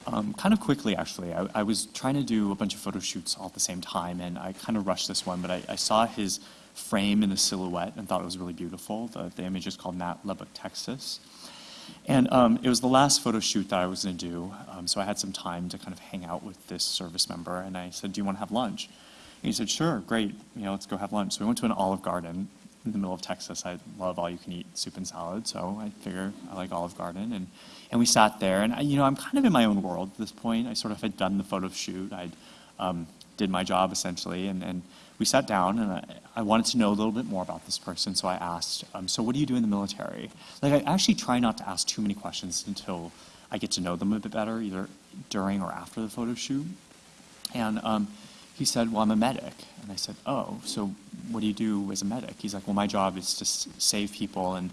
um, kind of quickly, actually. I, I, was trying to do a bunch of photo shoots all at the same time, and I kind of rushed this one, but I, I saw his frame in the silhouette and thought it was really beautiful. The, the image is called Nat Lubbock, Texas. And um, it was the last photo shoot that I was going to do, um, so I had some time to kind of hang out with this service member, and I said, do you want to have lunch? And he said, sure, great, you know, let's go have lunch. So we went to an Olive Garden in the middle of Texas. I love all-you-can-eat soup and salad, so I figure I like Olive Garden. And, and we sat there, and I, you know, I'm kind of in my own world at this point. I sort of had done the photo shoot. I um, did my job, essentially, and, and we sat down, and I, I, wanted to know a little bit more about this person, so I asked, um, so what do you do in the military? Like, I actually try not to ask too many questions until I get to know them a bit better, either during or after the photo shoot. And um, he said, well, I'm a medic. And I said, oh, so what do you do as a medic? He's like, well, my job is to save people. And,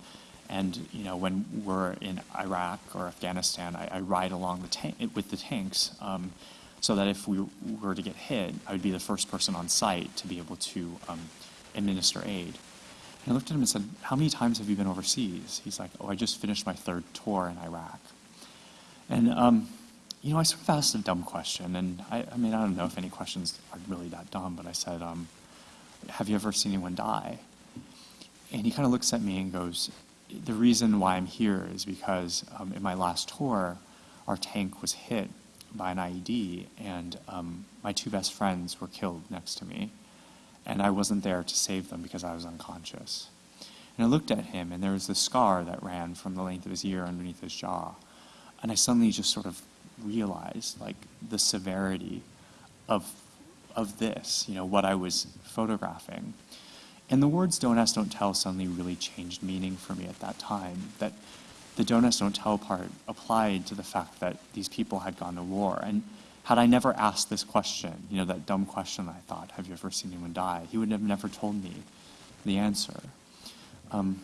and you know, when we're in Iraq or Afghanistan, I, I ride along the with the tanks um, so that if we were to get hit, I would be the first person on site to be able to um, administer aid. And I looked at him and said, how many times have you been overseas? He's like, oh, I just finished my third tour in Iraq. And um, you know, I sort of asked a dumb question, and I, I, mean, I don't know if any questions are really that dumb, but I said, um, have you ever seen anyone die? And he kind of looks at me and goes, the reason why I'm here is because um, in my last tour, our tank was hit by an IED, and um, my two best friends were killed next to me, and I wasn't there to save them because I was unconscious. And I looked at him, and there was this scar that ran from the length of his ear underneath his jaw, and I suddenly just sort of realized like the severity of of this, you know, what I was photographing. And the words don't ask, don't tell suddenly really changed meaning for me at that time. That the don't don't tell part applied to the fact that these people had gone to war. And had I never asked this question, you know, that dumb question I thought, have you ever seen anyone die? He would have never told me the answer. Um,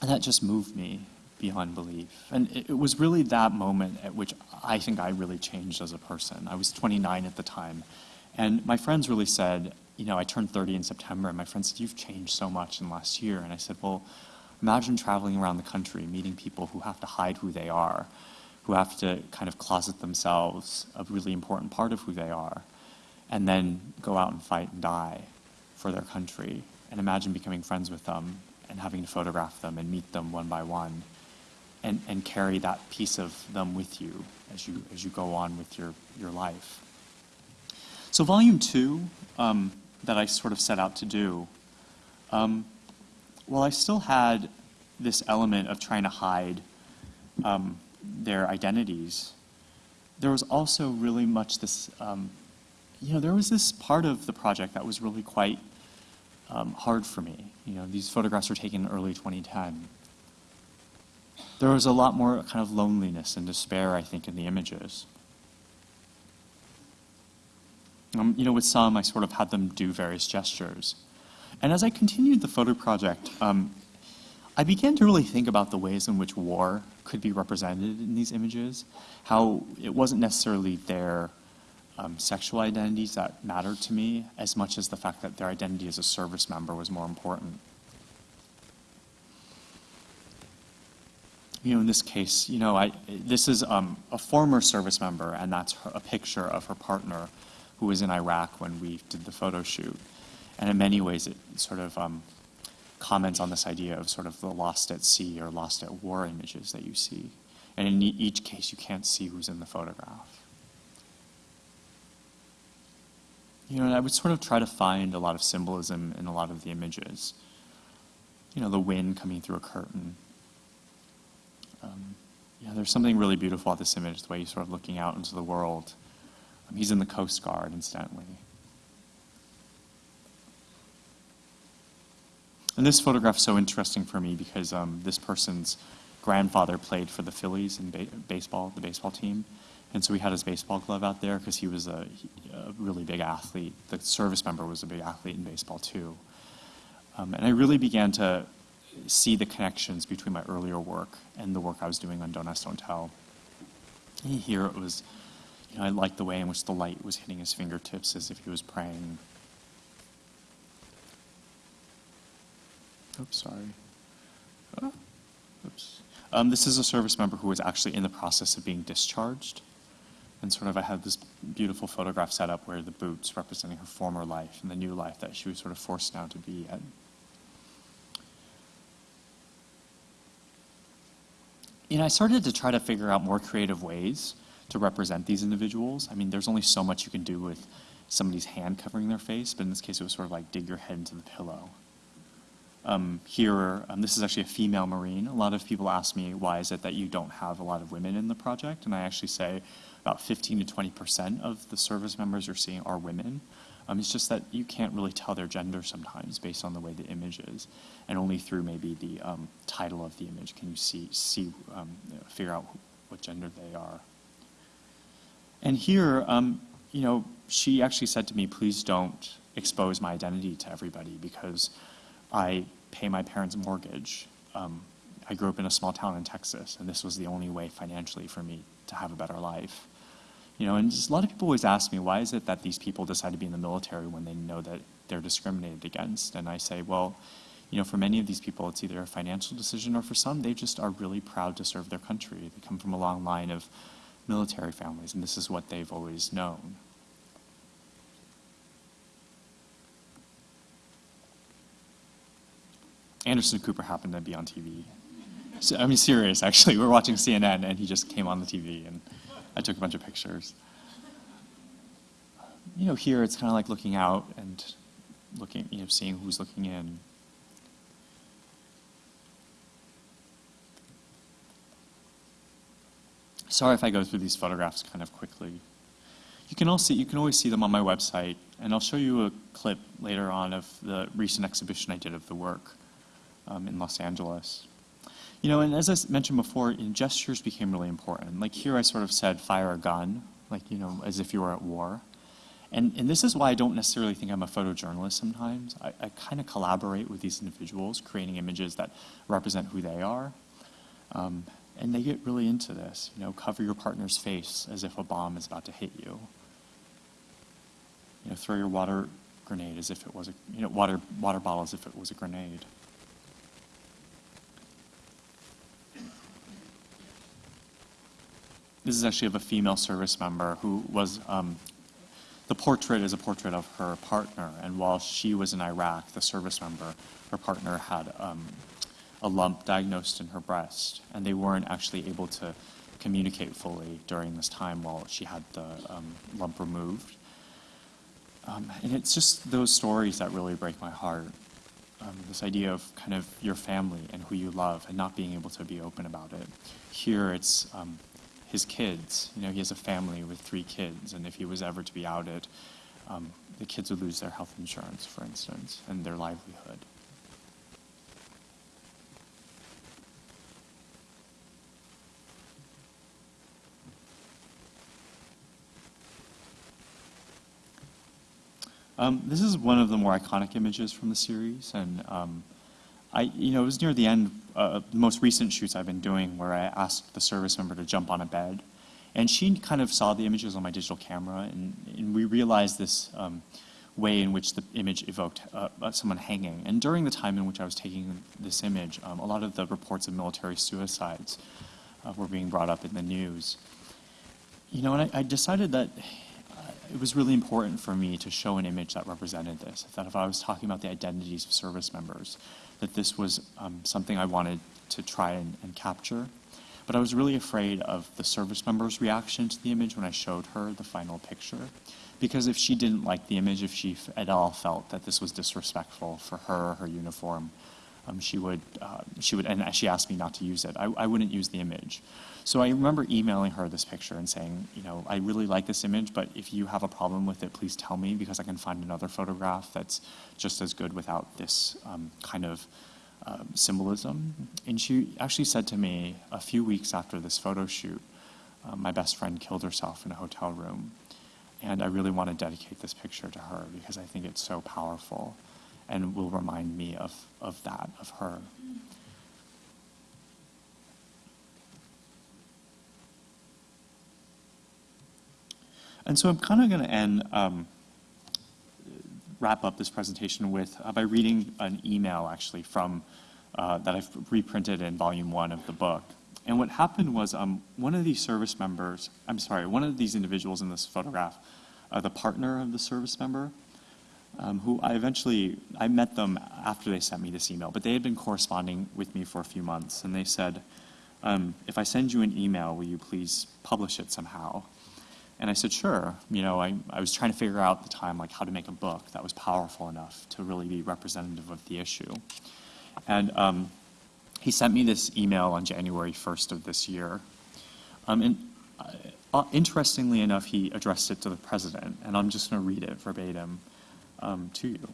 and that just moved me beyond belief. And it, it, was really that moment at which I think I really changed as a person. I was 29 at the time. And my friends really said, you know, I turned 30 in September, and my friends said, you've changed so much in the last year. And I said, well, imagine traveling around the country, meeting people who have to hide who they are, who have to kind of closet themselves a really important part of who they are, and then go out and fight and die for their country. And imagine becoming friends with them and having to photograph them and meet them one by one and, and carry that piece of them with you as you, as you go on with your, your life. So volume two um, that I sort of set out to do, um, well, I still had this element of trying to hide um, their identities, there was also really much this, um, you know, there was this part of the project that was really quite um, hard for me. You know, these photographs were taken in early 2010 there was a lot more kind of loneliness and despair, I think, in the images. Um, you know, with some, I sort of had them do various gestures. And as I continued the photo project, um, I began to really think about the ways in which war could be represented in these images, how it wasn't necessarily their um, sexual identities that mattered to me as much as the fact that their identity as a service member was more important. You know, in this case, you know, I, this is um, a former service member, and that's her, a picture of her partner who was in Iraq when we did the photo shoot. And in many ways, it sort of um, comments on this idea of sort of the lost at sea or lost at war images that you see. And in e- each case, you can't see who's in the photograph. You know, I would sort of try to find a lot of symbolism in a lot of the images. You know, the wind coming through a curtain. Um, yeah, there's something really beautiful about this image, the way he's sort of looking out into the world. Um, he's in the Coast Guard, incidentally. And this photograph is so interesting for me because um, this person's grandfather played for the Phillies in ba- baseball, the baseball team. And so he had his baseball glove out there because he was a, a really big athlete. The service member was a big athlete in baseball too. Um, and I really began to see the connections between my earlier work and the work I was doing on Don't Ask, Don't Tell. Here it was, you know, I liked the way in which the light was hitting his fingertips as if he was praying. Oops, sorry. Oh, oops. Um, this is a service member who was actually in the process of being discharged. And sort of, I had this beautiful photograph set up where the boots representing her former life and the new life that she was sort of forced now to be in. You know, I started to try to figure out more creative ways to represent these individuals. I mean, there's only so much you can do with somebody's hand covering their face, but in this case, it was sort of like dig your head into the pillow. Um, here, um, this is actually a female Marine. A lot of people ask me, why is it that you don't have a lot of women in the project? And I actually say about 15 to 20% of the service members you're seeing are women. Um, it's just that you can't really tell their gender sometimes based on the way the image is. And only through maybe the um, title of the image can you see, see um, figure out what gender they are. And here, um, you know, she actually said to me, please don't expose my identity to everybody because I pay my parents' mortgage. Um, I grew up in a small town in Texas, and this was the only way financially for me to have a better life. You know, and just a lot of people always ask me, why is it that these people decide to be in the military when they know that they're discriminated against? And I say, well, you know, for many of these people, it's either a financial decision, or for some, they just are really proud to serve their country. They come from a long line of military families, and this is what they've always known. Anderson Cooper happened to be on TV. So, I mean, serious, actually. We were watching CNN, and he just came on the TV, and I took a bunch of pictures. You know, here it's kind of like looking out and looking, you know, seeing who's looking in. Sorry if I go through these photographs kind of quickly. You can also you can always see them on my website, and I'll show you a clip later on of the recent exhibition I did of the work um, in Los Angeles. You know, and as I mentioned before, gestures became really important. Like here, I sort of said, "Fire a gun," like you know, as if you were at war. And and this is why I don't necessarily think I'm a photojournalist. Sometimes I, I kind of collaborate with these individuals, creating images that represent who they are. Um, and they get really into this. You know, cover your partner's face as if a bomb is about to hit you. You know, throw your water grenade as if it was a you know water water bottle as if it was a grenade. This is actually of a female service member who was, um, the portrait is a portrait of her partner. And while she was in Iraq, the service member, her partner had um, a lump diagnosed in her breast. And they weren't actually able to communicate fully during this time while she had the um, lump removed. Um, and it's just those stories that really break my heart. Um, this idea of kind of your family and who you love and not being able to be open about it. Here it's um, his kids. You know, he has a family with three kids, and if he was ever to be outed, um, the kids would lose their health insurance, for instance, and their livelihood. Um, this is one of the more iconic images from the series, and um, I, you know, it was near the end, uh, the most recent shoots I've been doing where I asked the service member to jump on a bed. And she kind of saw the images on my digital camera, and, and we realized this um, way in which the image evoked uh, uh, someone hanging. And during the time in which I was taking this image, um, a lot of the reports of military suicides uh, were being brought up in the news. You know, and I, I decided that uh, it was really important for me to show an image that represented this. That if I was talking about the identities of service members, that this was um, something I wanted to try and, and capture. But I was really afraid of the service member's reaction to the image when I showed her the final picture. Because if she didn't like the image, if she at all felt that this was disrespectful for her, her uniform, um, she would, uh, she would, and she asked me not to use it. I, I wouldn't use the image. So I remember emailing her this picture and saying, you know, I really like this image, but if you have a problem with it, please tell me because I can find another photograph that's just as good without this um, kind of uh, symbolism. And she actually said to me a few weeks after this photo shoot, uh, my best friend killed herself in a hotel room. And I really want to dedicate this picture to her because I think it's so powerful and will remind me of, of that, of her. And so I'm kind of going to end, um, wrap up this presentation with uh, by reading an email actually from uh, that I've reprinted in volume one of the book. And what happened was um, one of these service members, I'm sorry, one of these individuals in this photograph, uh, the partner of the service member, um, who I eventually, I met them after they sent me this email, but they had been corresponding with me for a few months, and they said, um, if I send you an email, will you please publish it somehow? And I said, sure. You know, I, I was trying to figure out at the time, like, how to make a book that was powerful enough to really be representative of the issue. And um, he sent me this email on January 1st of this year. Um, and uh, interestingly enough, he addressed it to the president, and I'm just going to read it verbatim um, to you.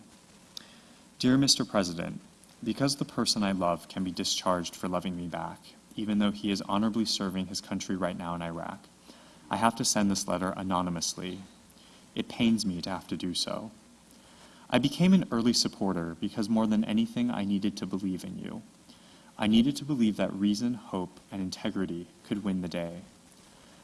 Dear Mr. President, because the person I love can be discharged for loving me back, even though he is honorably serving his country right now in Iraq, I have to send this letter anonymously. It pains me to have to do so. I became an early supporter because more than anything, I needed to believe in you. I needed to believe that reason, hope, and integrity could win the day.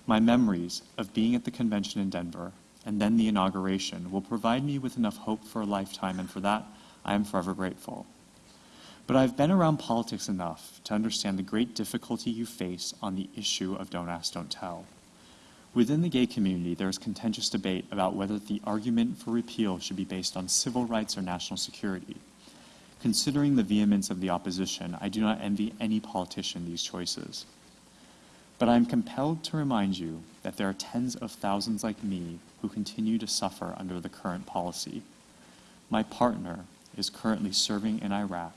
My memories of being at the convention in Denver and then the inauguration will provide me with enough hope for a lifetime, and for that, I am forever grateful. But I've been around politics enough to understand the great difficulty you face on the issue of don't ask, don't tell. Within the gay community, there is contentious debate about whether the argument for repeal should be based on civil rights or national security. Considering the vehemence of the opposition, I do not envy any politician these choices. But I am compelled to remind you that there are tens of thousands like me who continue to suffer under the current policy. My partner is currently serving in Iraq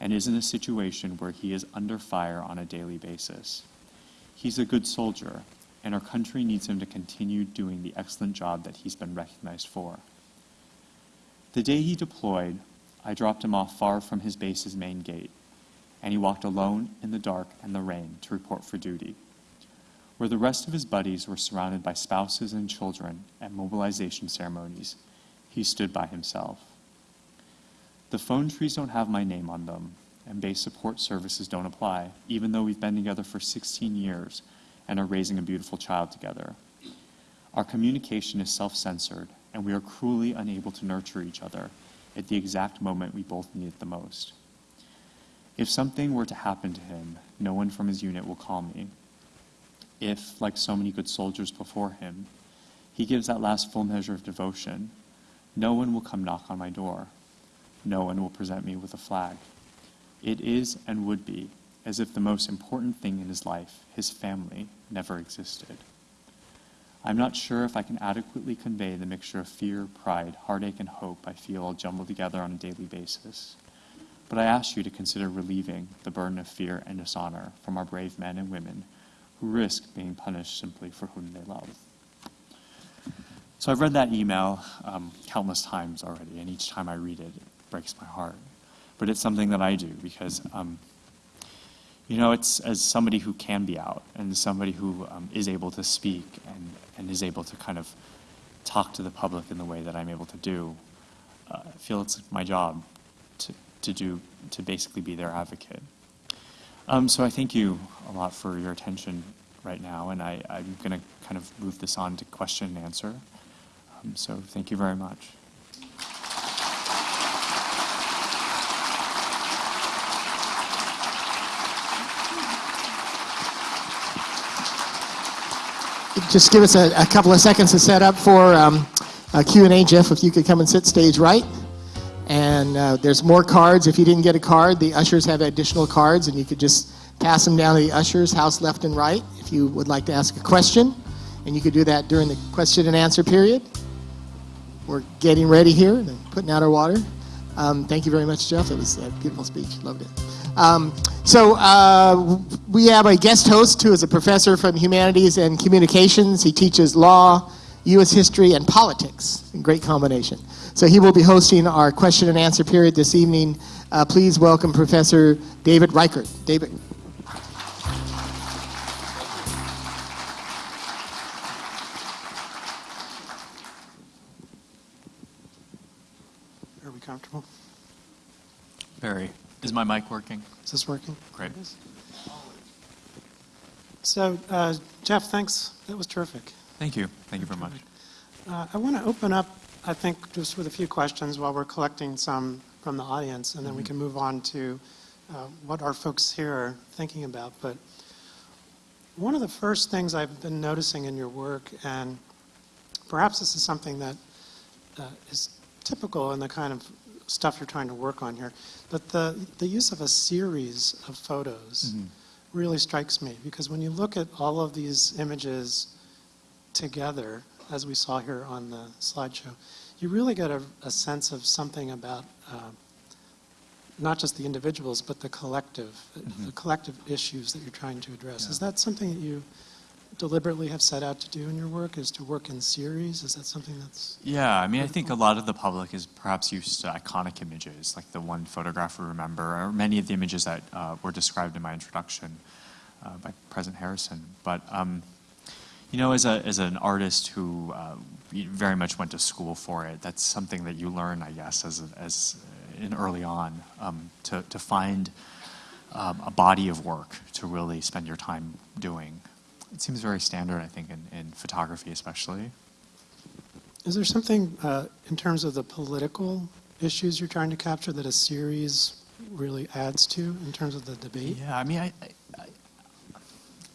and is in a situation where he is under fire on a daily basis. He's a good soldier, and our country needs him to continue doing the excellent job that he's been recognized for. The day he deployed, I dropped him off far from his base's main gate, and he walked alone in the dark and the rain to report for duty. Where the rest of his buddies were surrounded by spouses and children at mobilization ceremonies, he stood by himself. The phone trees don't have my name on them, and base support services don't apply, even though we've been together for 16 years and are raising a beautiful child together. Our communication is self censored, and we are cruelly unable to nurture each other at the exact moment we both need it the most. If something were to happen to him, no one from his unit will call me. If, like so many good soldiers before him, he gives that last full measure of devotion, no one will come knock on my door. No one will present me with a flag. It is and would be as if the most important thing in his life, his family, never existed. I'm not sure if I can adequately convey the mixture of fear, pride, heartache, and hope I feel all jumbled together on a daily basis. But I ask you to consider relieving the burden of fear and dishonor from our brave men and women who risk being punished simply for whom they love. So I've read that email um, countless times already, and each time I read it, it breaks my heart. But it's something that I do because um, you know, it's as somebody who can be out and somebody who um, is able to speak and, and is able to kind of talk to the public in the way that I'm able to do, uh, I feel it's my job to, to do, to basically be their advocate. Um, so I thank you a lot for your attention right now, and I, I'm going to kind of move this on to question and answer. Um, so thank you very much. Just give us a, a couple of seconds to set up for um, a Q&A. Jeff, if you could come and sit stage right. And uh, there's more cards. If you didn't get a card, the ushers have additional cards, and you could just pass them down to the ushers, house left and right, if you would like to ask a question. And you could do that during the question and answer period. We're getting ready here and putting out our water. Um, thank you very much, Jeff. It was a beautiful speech. Loved it. Um, so uh, we have a guest host who is a professor from Humanities and Communications. He teaches law, U.S. history, and politics. In great combination. So he will be hosting our question and answer period this evening. Uh, please welcome Professor David Reichert. David. Are we comfortable? Barry, is my mic working? Is this working? Great. So, uh, Jeff, thanks. That was terrific. Thank you. Thank you very much. Uh, I want to open up, I think, just with a few questions while we're collecting some from the audience, and then we can move on to uh, what our folks here are thinking about. But one of the first things I've been noticing in your work, and perhaps this is something that uh, is typical in the kind of stuff you're trying to work on here, but the, the use of a series of photos really strikes me because when you look at all of these images together, as we saw here on the slideshow, you really get a, a sense of something about uh, not just the individuals, but the collective, the collective issues that you're trying to address. Is that something that you deliberately have set out to do in your work, is to work in series? Is that something that's... Yeah, I mean, I think a lot of the public is perhaps used to iconic images, like the one photograph we remember, or many of the images that uh, were described in my introduction uh, by President Harrison. But, um, you know, as, a, as an artist who uh, very much went to school for it, that's something that you learn, I guess, as, as in early on, um, to, to find um, a body of work to really spend your time doing. It seems very standard, I think, in, in photography especially. Is there something uh, in terms of the political issues you're trying to capture that a series really adds to in terms of the debate? Yeah, I mean, I, I,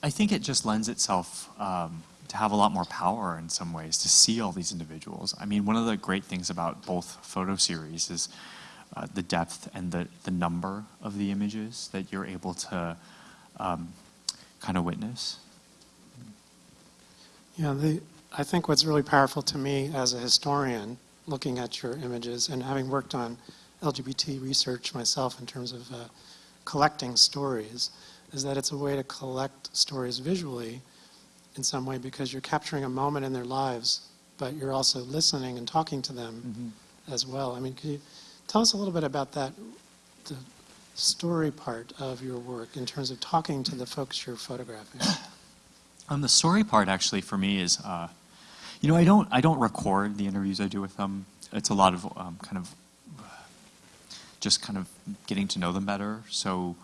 I think it just lends itself um, to have a lot more power in some ways to see all these individuals. I mean, one of the great things about both photo series is uh, the depth and the, the number of the images that you're able to um, kind of witness. Yeah, the, I think what's really powerful to me as a historian, looking at your images and having worked on LGBT research myself in terms of uh, collecting stories, is that it's a way to collect stories visually in some way because you're capturing a moment in their lives, but you're also listening and talking to them as well. I mean, could you tell us a little bit about that, the story part of your work in terms of talking to the folks you're photographing? (coughs) Um, the story part actually for me is, uh, you know, I don't I don't record the interviews I do with them. It's a lot of um, kind of just kind of getting to know them better, so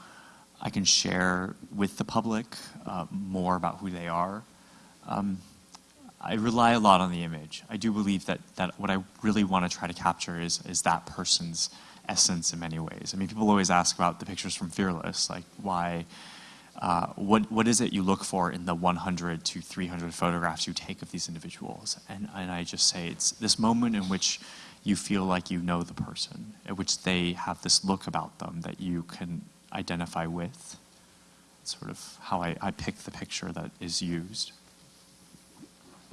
I can share with the public uh, more about who they are. Um, I rely a lot on the image. I do believe that that what I really want to try to capture is is that person's essence in many ways. I mean, people always ask about the pictures from Fearless, like why uh, what, what is it you look for in the 100 to 300 photographs you take of these individuals? And, and I just say it's this moment in which you feel like you know the person, in which they have this look about them that you can identify with. It's sort of how I, I pick the picture that is used.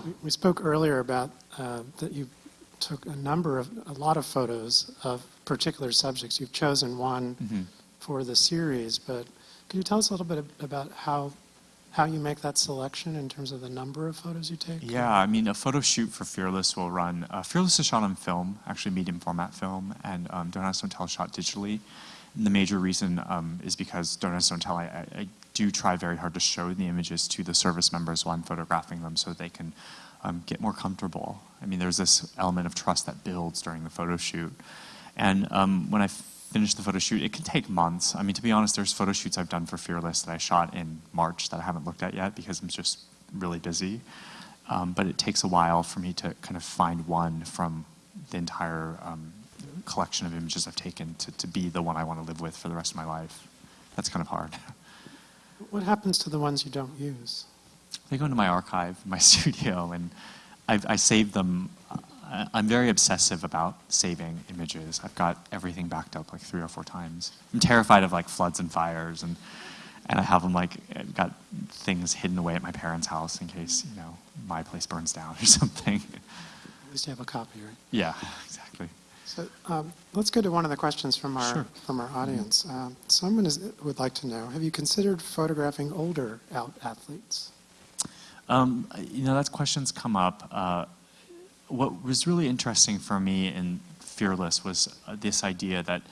We- We spoke earlier about uh, that you took a number of, a lot of photos of particular subjects. You've chosen one for the series, but can you tell us a little bit about how, how you make that selection in terms of the number of photos you take? Yeah, I mean, a photo shoot for Fearless will run. Uh, Fearless is shot on film, actually medium format film, and um, Don't Ask, Don't Tell shot digitally. And the major reason um, is because Don't Ask, Don't Tell, I, I, I do try very hard to show the images to the service members while I'm photographing them so they can um, get more comfortable. I mean, there's this element of trust that builds during the photo shoot. And um, when I finish the photo shoot. It can take months. I mean, to be honest, there's photo shoots I've done for Fearless that I shot in March that I haven't looked at yet because I'm just really busy. Um, but it takes a while for me to kind of find one from the entire um, collection of images I've taken to, to be the one I want to live with for the rest of my life. That's kind of hard. What happens to the ones you don't use? They go into my archive, my (laughs) studio, and I've, I save them. I'm very obsessive about saving images. I've got everything backed up like three or four times. I'm terrified of like floods and fires, and and I have them like I've got things hidden away at my parents' house in case you know my place burns down or (laughs) something. At least you have a copy, right? yeah, exactly. So um, let's go to one of the questions from our, Sure. from our audience. Um, Someone is, would like to know, have you considered photographing older out athletes? Um, you know, that question's come up. Uh, what was really interesting for me in Fearless was uh, this idea that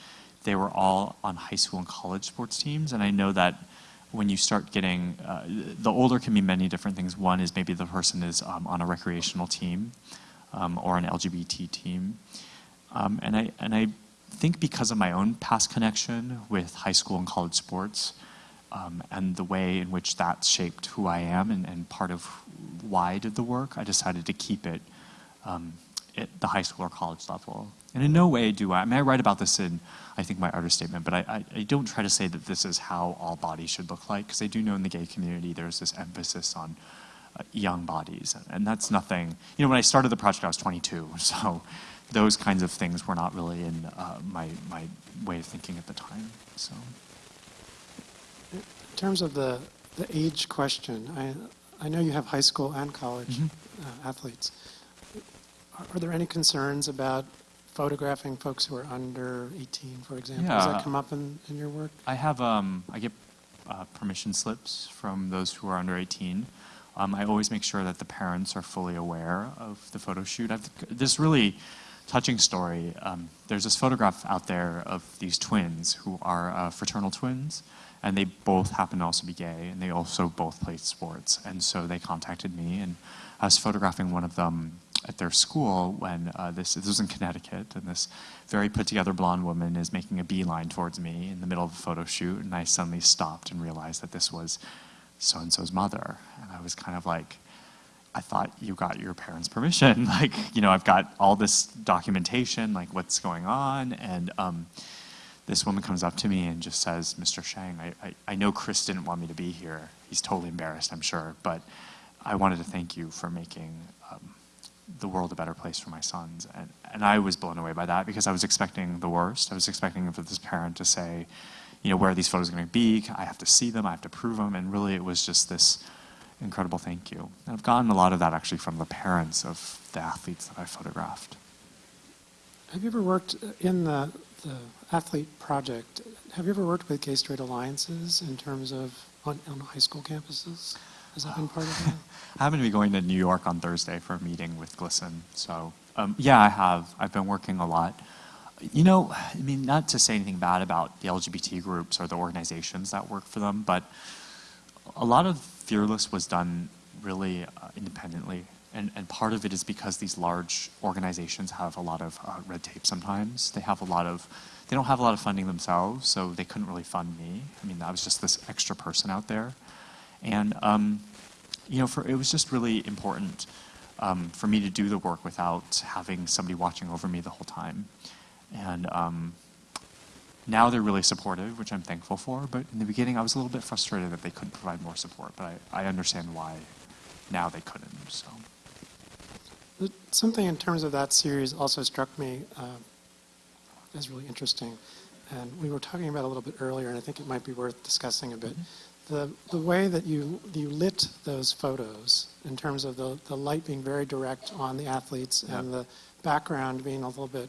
they were all on high school and college sports teams, and I know that when you start getting uh, the older can be many different things. One is maybe the person is um, on a recreational team um, or an LGBT team, um, and I and I think because of my own past connection with high school and college sports, um, and the way in which that shaped who I am and, and part of why I did the work, I decided to keep it um, at the high school or college level. And in no way do I, I mean, I write about this in, I think, my artist statement, but I, I, I don't try to say that this is how all bodies should look like, because I do know in the gay community there's this emphasis on uh, young bodies. And, and that's nothing, you know, when I started the project, I was 22, (laughs) so those kinds of things were not really in uh, my, my way of thinking at the time. So. In terms of the, the age question, I, I know you have high school and college Mhm. uh, athletes. Are, there any concerns about photographing folks who are under 18, for example? Does that come up in, in your work? I have, um, I get uh, permission slips from those who are under 18. Um, I always make sure that the parents are fully aware of the photo shoot. I've, this really touching story. Um, there's this photograph out there of these twins who are uh, fraternal twins, and they both happen to also be gay, and they also both played sports. And so they contacted me, and I was photographing one of them at their school when uh, this, this was in Connecticut, and this very put together blonde woman is making a beeline towards me in the middle of a photo shoot, and I suddenly stopped and realized that this was so and so's mother. And I was kind of like, I thought you got your parents' permission. (laughs) Like, you know, I've got all this documentation, like what's going on. And um, this woman comes up to me and just says, Mr. Sheng, I, I, I know Chris didn't want me to be here. He's totally embarrassed, I'm sure. But I wanted to thank you for making the world a better place for my sons. And, and I was blown away by that because I was expecting the worst. I was expecting for this parent to say, you know, where are these photos going to be? I have to see them. I have to prove them. And really, it was just this incredible thank you. And I've gotten a lot of that actually from the parents of the athletes that I photographed. Have you ever worked in the, the athlete project? Have you ever worked with gay straight alliances in terms of on, on high school campuses? Has that been part of that? (laughs) I happen to be going to New York on Thursday for a meeting with GLSEN. So, um, yeah, I have. I've been working a lot. You know, I mean, not to say anything bad about the LGBT groups or the organizations that work for them, but a lot of Fearless was done really uh, independently. And, and part of it is because these large organizations have a lot of uh, red tape sometimes. They have a lot of, they don't have a lot of funding themselves, so they couldn't really fund me. I mean, I was just this extra person out there. And, um, you know, for, it was just really important um, for me to do the work without having somebody watching over me the whole time. And um, now they're really supportive, which I'm thankful for. But in the beginning, I was a little bit frustrated that they couldn't provide more support. But I, I understand why now they couldn't. So. Something in terms of that series also struck me uh, as really interesting. And we were talking about it a little bit earlier, and I think it might be worth discussing a bit. The, the way that you, you lit those photos in terms of the, the light being very direct on the athletes and the background being a little bit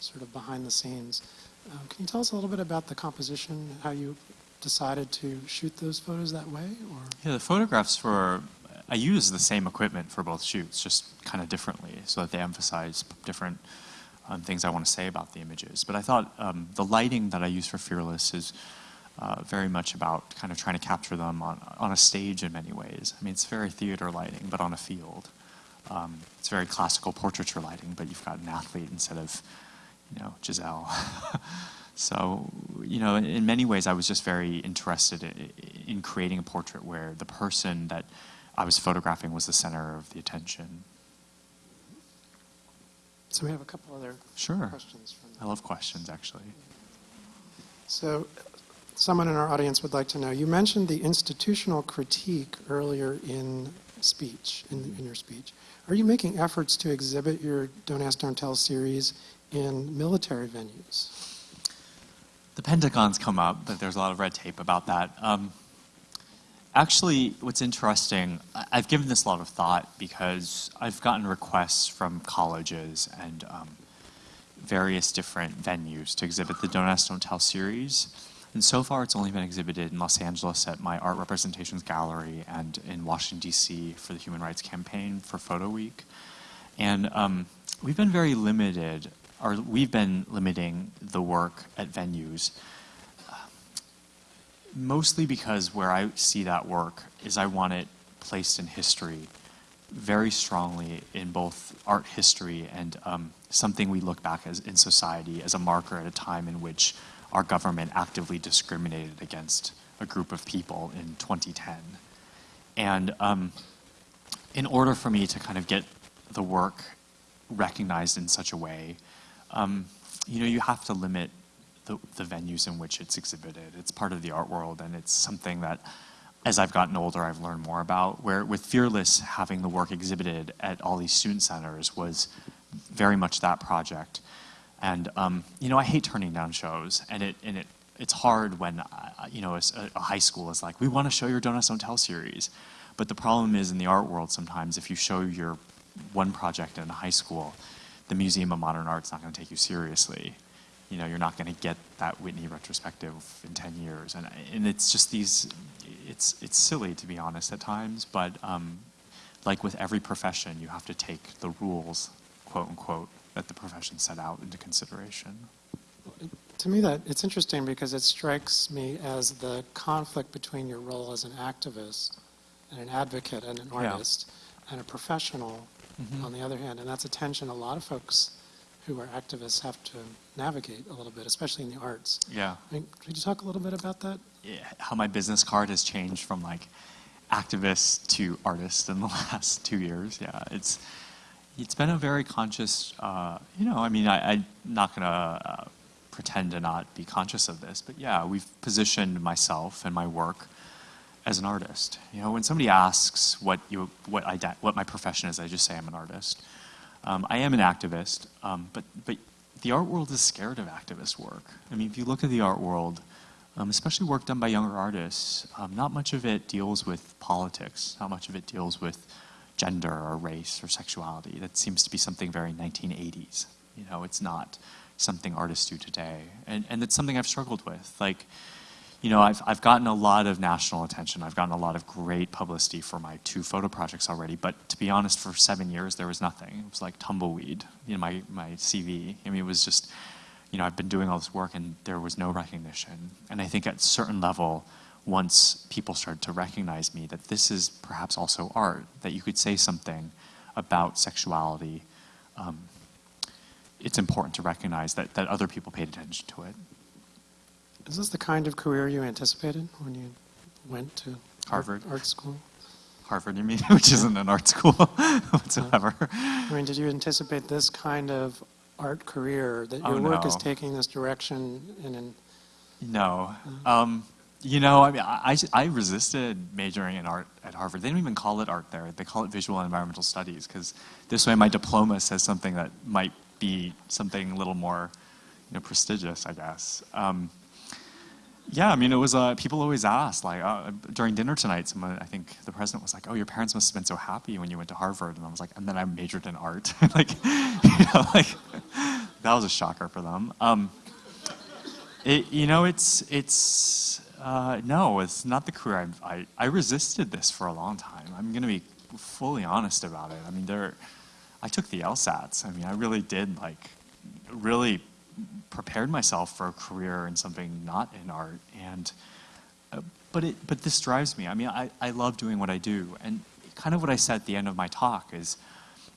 sort of behind the scenes. Um, can you tell us a little bit about the composition, how you decided to shoot those photos that way? Or Yeah, the photographs were, I used the same equipment for both shoots, just kind of differently, so that they emphasize different um, things I want to say about the images. But I thought um, the lighting that I use for Fearless is uh, very much about kind of trying to capture them on, on a stage in many ways. I mean, it's very theater lighting, but on a field. Um, it's very classical portraiture lighting, but you've got an athlete instead of, you know, Giselle. (laughs) So, you know, in, in many ways, I was just very interested in, in creating a portrait where the person that I was photographing was the center of the attention. So we have a couple other Sure. questions from I love questions, actually. So, someone in our audience would like to know, you mentioned the institutional critique earlier in speech, in, in your speech. Are you making efforts to exhibit your Don't Ask, Don't Tell series in military venues? The Pentagon's come up, but there's a lot of red tape about that. Um, actually, what's interesting, I've given this a lot of thought because I've gotten requests from colleges and um, various different venues to exhibit the Don't Ask, Don't Tell series. And so far, it's only been exhibited in Los Angeles at my Art Representations Gallery and in Washington, D.C. for the Human Rights Campaign for Photo Week. And um, we've been very limited, or we've been limiting the work at venues, uh, mostly because where I see that work is I want it placed in history very strongly in both art history and um, something we look back as in society as a marker at a time in which our government actively discriminated against a group of people in 2010. And um, in order for me to kind of get the work recognized in such a way, um, you know, you have to limit the, the venues in which it's exhibited. It's part of the art world, and it's something that, as I've gotten older, I've learned more about. Where with Fearless, having the work exhibited at all these student centers was very much that project. And um, you know, I hate turning down shows, and it and it it's hard when uh, you know a, a high school is like, we want to show your Don't Ask, Don't Tell series, but the problem is in the art world sometimes if you show your one project in a high school, the Museum of Modern Art's not going to take you seriously. You know, you're not going to get that Whitney retrospective in 10 years. And, and it's just these, it's, it's silly to be honest at times, but um, like with every profession, you have to take the rules, quote unquote, that the profession set out into consideration. To me, that it's interesting because it strikes me as the conflict between your role as an activist and an advocate and an Yeah. artist and a professional Mhm. on the other hand. And that's a tension a lot of folks who are activists have to navigate a little bit, especially in the arts. Yeah. I mean, could you talk a little bit about that? yeah, how my business card has changed from like activist to artist in the (laughs) last two years. Yeah, it's it's been a very conscious. Uh, you know, I mean, I, I'm not gonna uh, pretend to not be conscious of this, but yeah, we've positioned myself and my work as an artist. You know, when somebody asks what you what I what my profession is, I just say I'm an artist. Um, I am an activist, um, but but the art world is scared of activist work. I mean, if you look at the art world, um, especially work done by younger artists, um, not much of it deals with politics. Not much of it deals with gender or race or sexuality. That seems to be something very 1980s. You know, it's not something artists do today, and and it's something I've struggled with. Like, you know, I've, I've gotten a lot of national attention. I've gotten a lot of great publicity for my two photo projects already. But to be honest, for seven years, there was nothing. It was like tumbleweed in my, my CV. I mean, it was just, you know, I've been doing all this work and there was no recognition. And I think at certain level, once people started to recognize me, that this is perhaps also art, that you could say something about sexuality, um, it's important to recognize that, that other people paid attention to it. Is this the kind of career you anticipated when you went to Harvard. art school? Harvard, you mean, (laughs) which isn't an art school (laughs) whatsoever. I mean, did you anticipate this kind of art career, that your Oh, work is taking this direction in an No. Um, you know, I mean, I, I resisted majoring in art at Harvard. They don't even call it art there. They call it visual and environmental studies because this way my diploma says something that might be something a little more, you know, prestigious, I guess. Um, yeah, I mean, it was, uh, people always ask, like, uh, during dinner tonight, someone, I think the president was like, oh, your parents must have been so happy when you went to Harvard. And I was like, and then I majored in art. (laughs) like, (laughs) you know, like, that was a shocker for them. Um, it, you know, it's it's uh, no, it's not the career. I, I I resisted this for a long time. I'm going to be fully honest about it. I mean, there, I took the LSATs. I mean, I really did like, really prepared myself for a career in something not in art. And, uh, but it but this drives me. I mean, I I love doing what I do, and kind of what I said at the end of my talk is,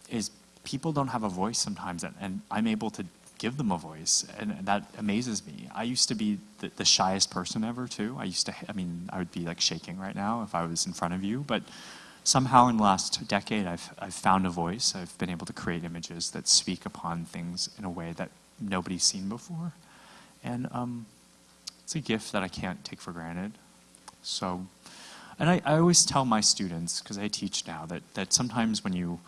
is people don't have a voice sometimes, and, and I'm able to give them a voice, and that amazes me. I used to be the, the shyest person ever too. I used to, I mean, I would be like shaking right now if I was in front of you, but somehow in the last decade, I've, I've found a voice. I've been able to create images that speak upon things in a way that nobody's seen before, and um, it's a gift that I can't take for granted. So, and I, I always tell my students, because I teach now, that, that sometimes when you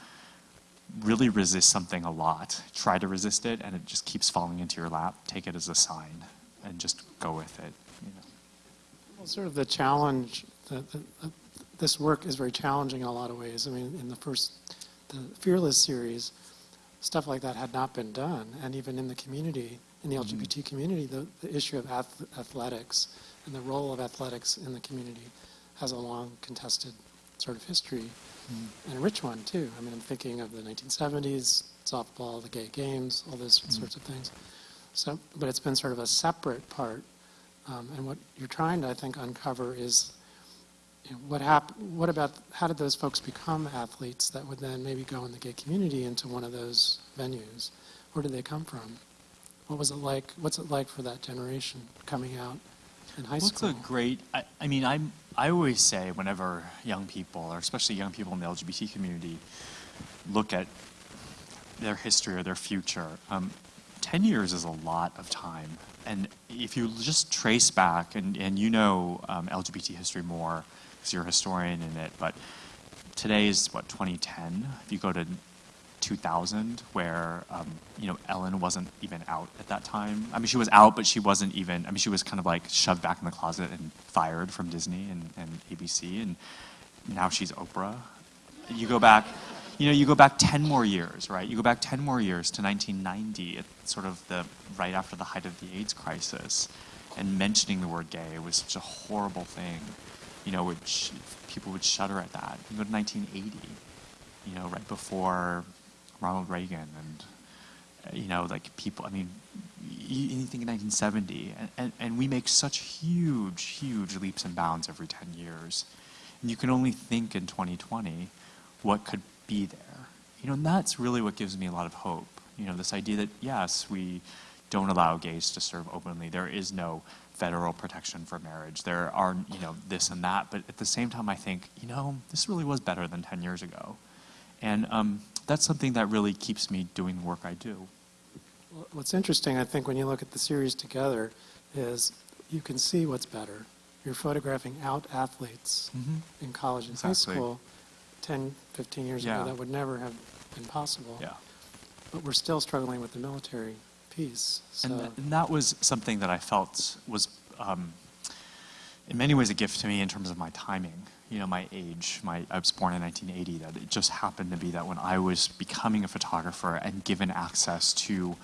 really resist something a lot, try to resist it, and it just keeps falling into your lap, take it as a sign and just go with it. You know? Well, sort of the challenge, the, the, this work is very challenging in a lot of ways. I mean, in the first, the Fearless series, stuff like that had not been done. And even in the community, in the mm-hmm. LGBT community, the, the issue of ath- athletics and the role of athletics in the community has a long contested sort of history and a rich one too. I mean, I'm thinking of the 1970s, softball, the gay games, all those sorts of things. So, but it's been sort of a separate part. Um, and what you're trying to, I think, uncover is you know, what hap- What about how did those folks become athletes that would then maybe go in the gay community into one of those venues? Where did they come from? What was it like? What's it like for that generation coming out in high What's school? a great, I, I mean, I'm, I always say whenever young people, or especially young people in the LGBT community, look at their history or their future, um, 10 years is a lot of time. And if you just trace back, and, and you know um, LGBT history more, because you're a historian in it, but today is what, 2010? If you go to 2000 where um, you know Ellen wasn't even out at that time. I mean, she was out, but she wasn't even. I mean, she was kind of like shoved back in the closet and fired from Disney and, and ABC, and now she's Oprah. You go back, you know, you go back 10 more years, right? You go back 10 more years to 1990, at sort of the right after the height of the AIDS crisis, and mentioning the word gay was such a horrible thing. You know, which people would shudder at that. You go to 1980, you know, right before Ronald Reagan and you know like people I mean anything in 1970 and, and, and we make such huge huge leaps and bounds every 10 years. And you can only think in 2020 what could be there. You know and that's really what gives me a lot of hope. You know this idea that yes we don't allow gays to serve openly. There is no federal protection for marriage. There are you know this and that. But at the same time I think you know this really was better than 10 years ago. And um, that's something that really keeps me doing the work I do. What's interesting, I think, when you look at the series together, is you can see what's better. You're photographing out athletes in college and high school 10, 15 years Yeah. ago. That would never have been possible. Yeah. But we're still struggling with the military piece. So, And, th- and that was something that I felt was, um, in many ways, a gift to me in terms of my timing. You know, my age. My I was born in 1980. That it just happened to be that when I was becoming a photographer and given access to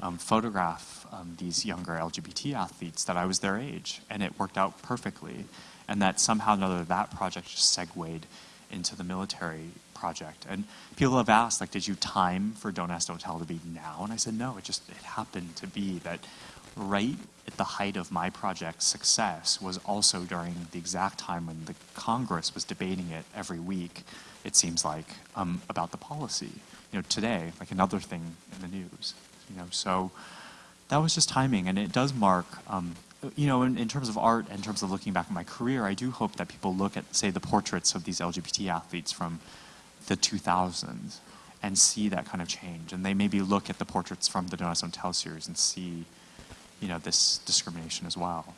um, photograph um, these younger LGBT athletes, that I was their age, and it worked out perfectly. And that somehow or another, that project just segued into the military project. And people have asked, like, did you time for Don't Ask, Don't Tell to be now? And I said, no, it just it happened to be that right at the height of my project's success was also during the exact time when the Congress was debating it every week, it seems like, um, about the policy. You know, today, like another thing in the news. You know, so that was just timing, and it does mark. Um, you know, in, in terms of art, in terms of looking back at my career, I do hope that people look at, say, the portraits of these LGBT athletes from the 2000s and see that kind of change, and they maybe look at the portraits from the Don't Tell series and see, you know, this discrimination as well.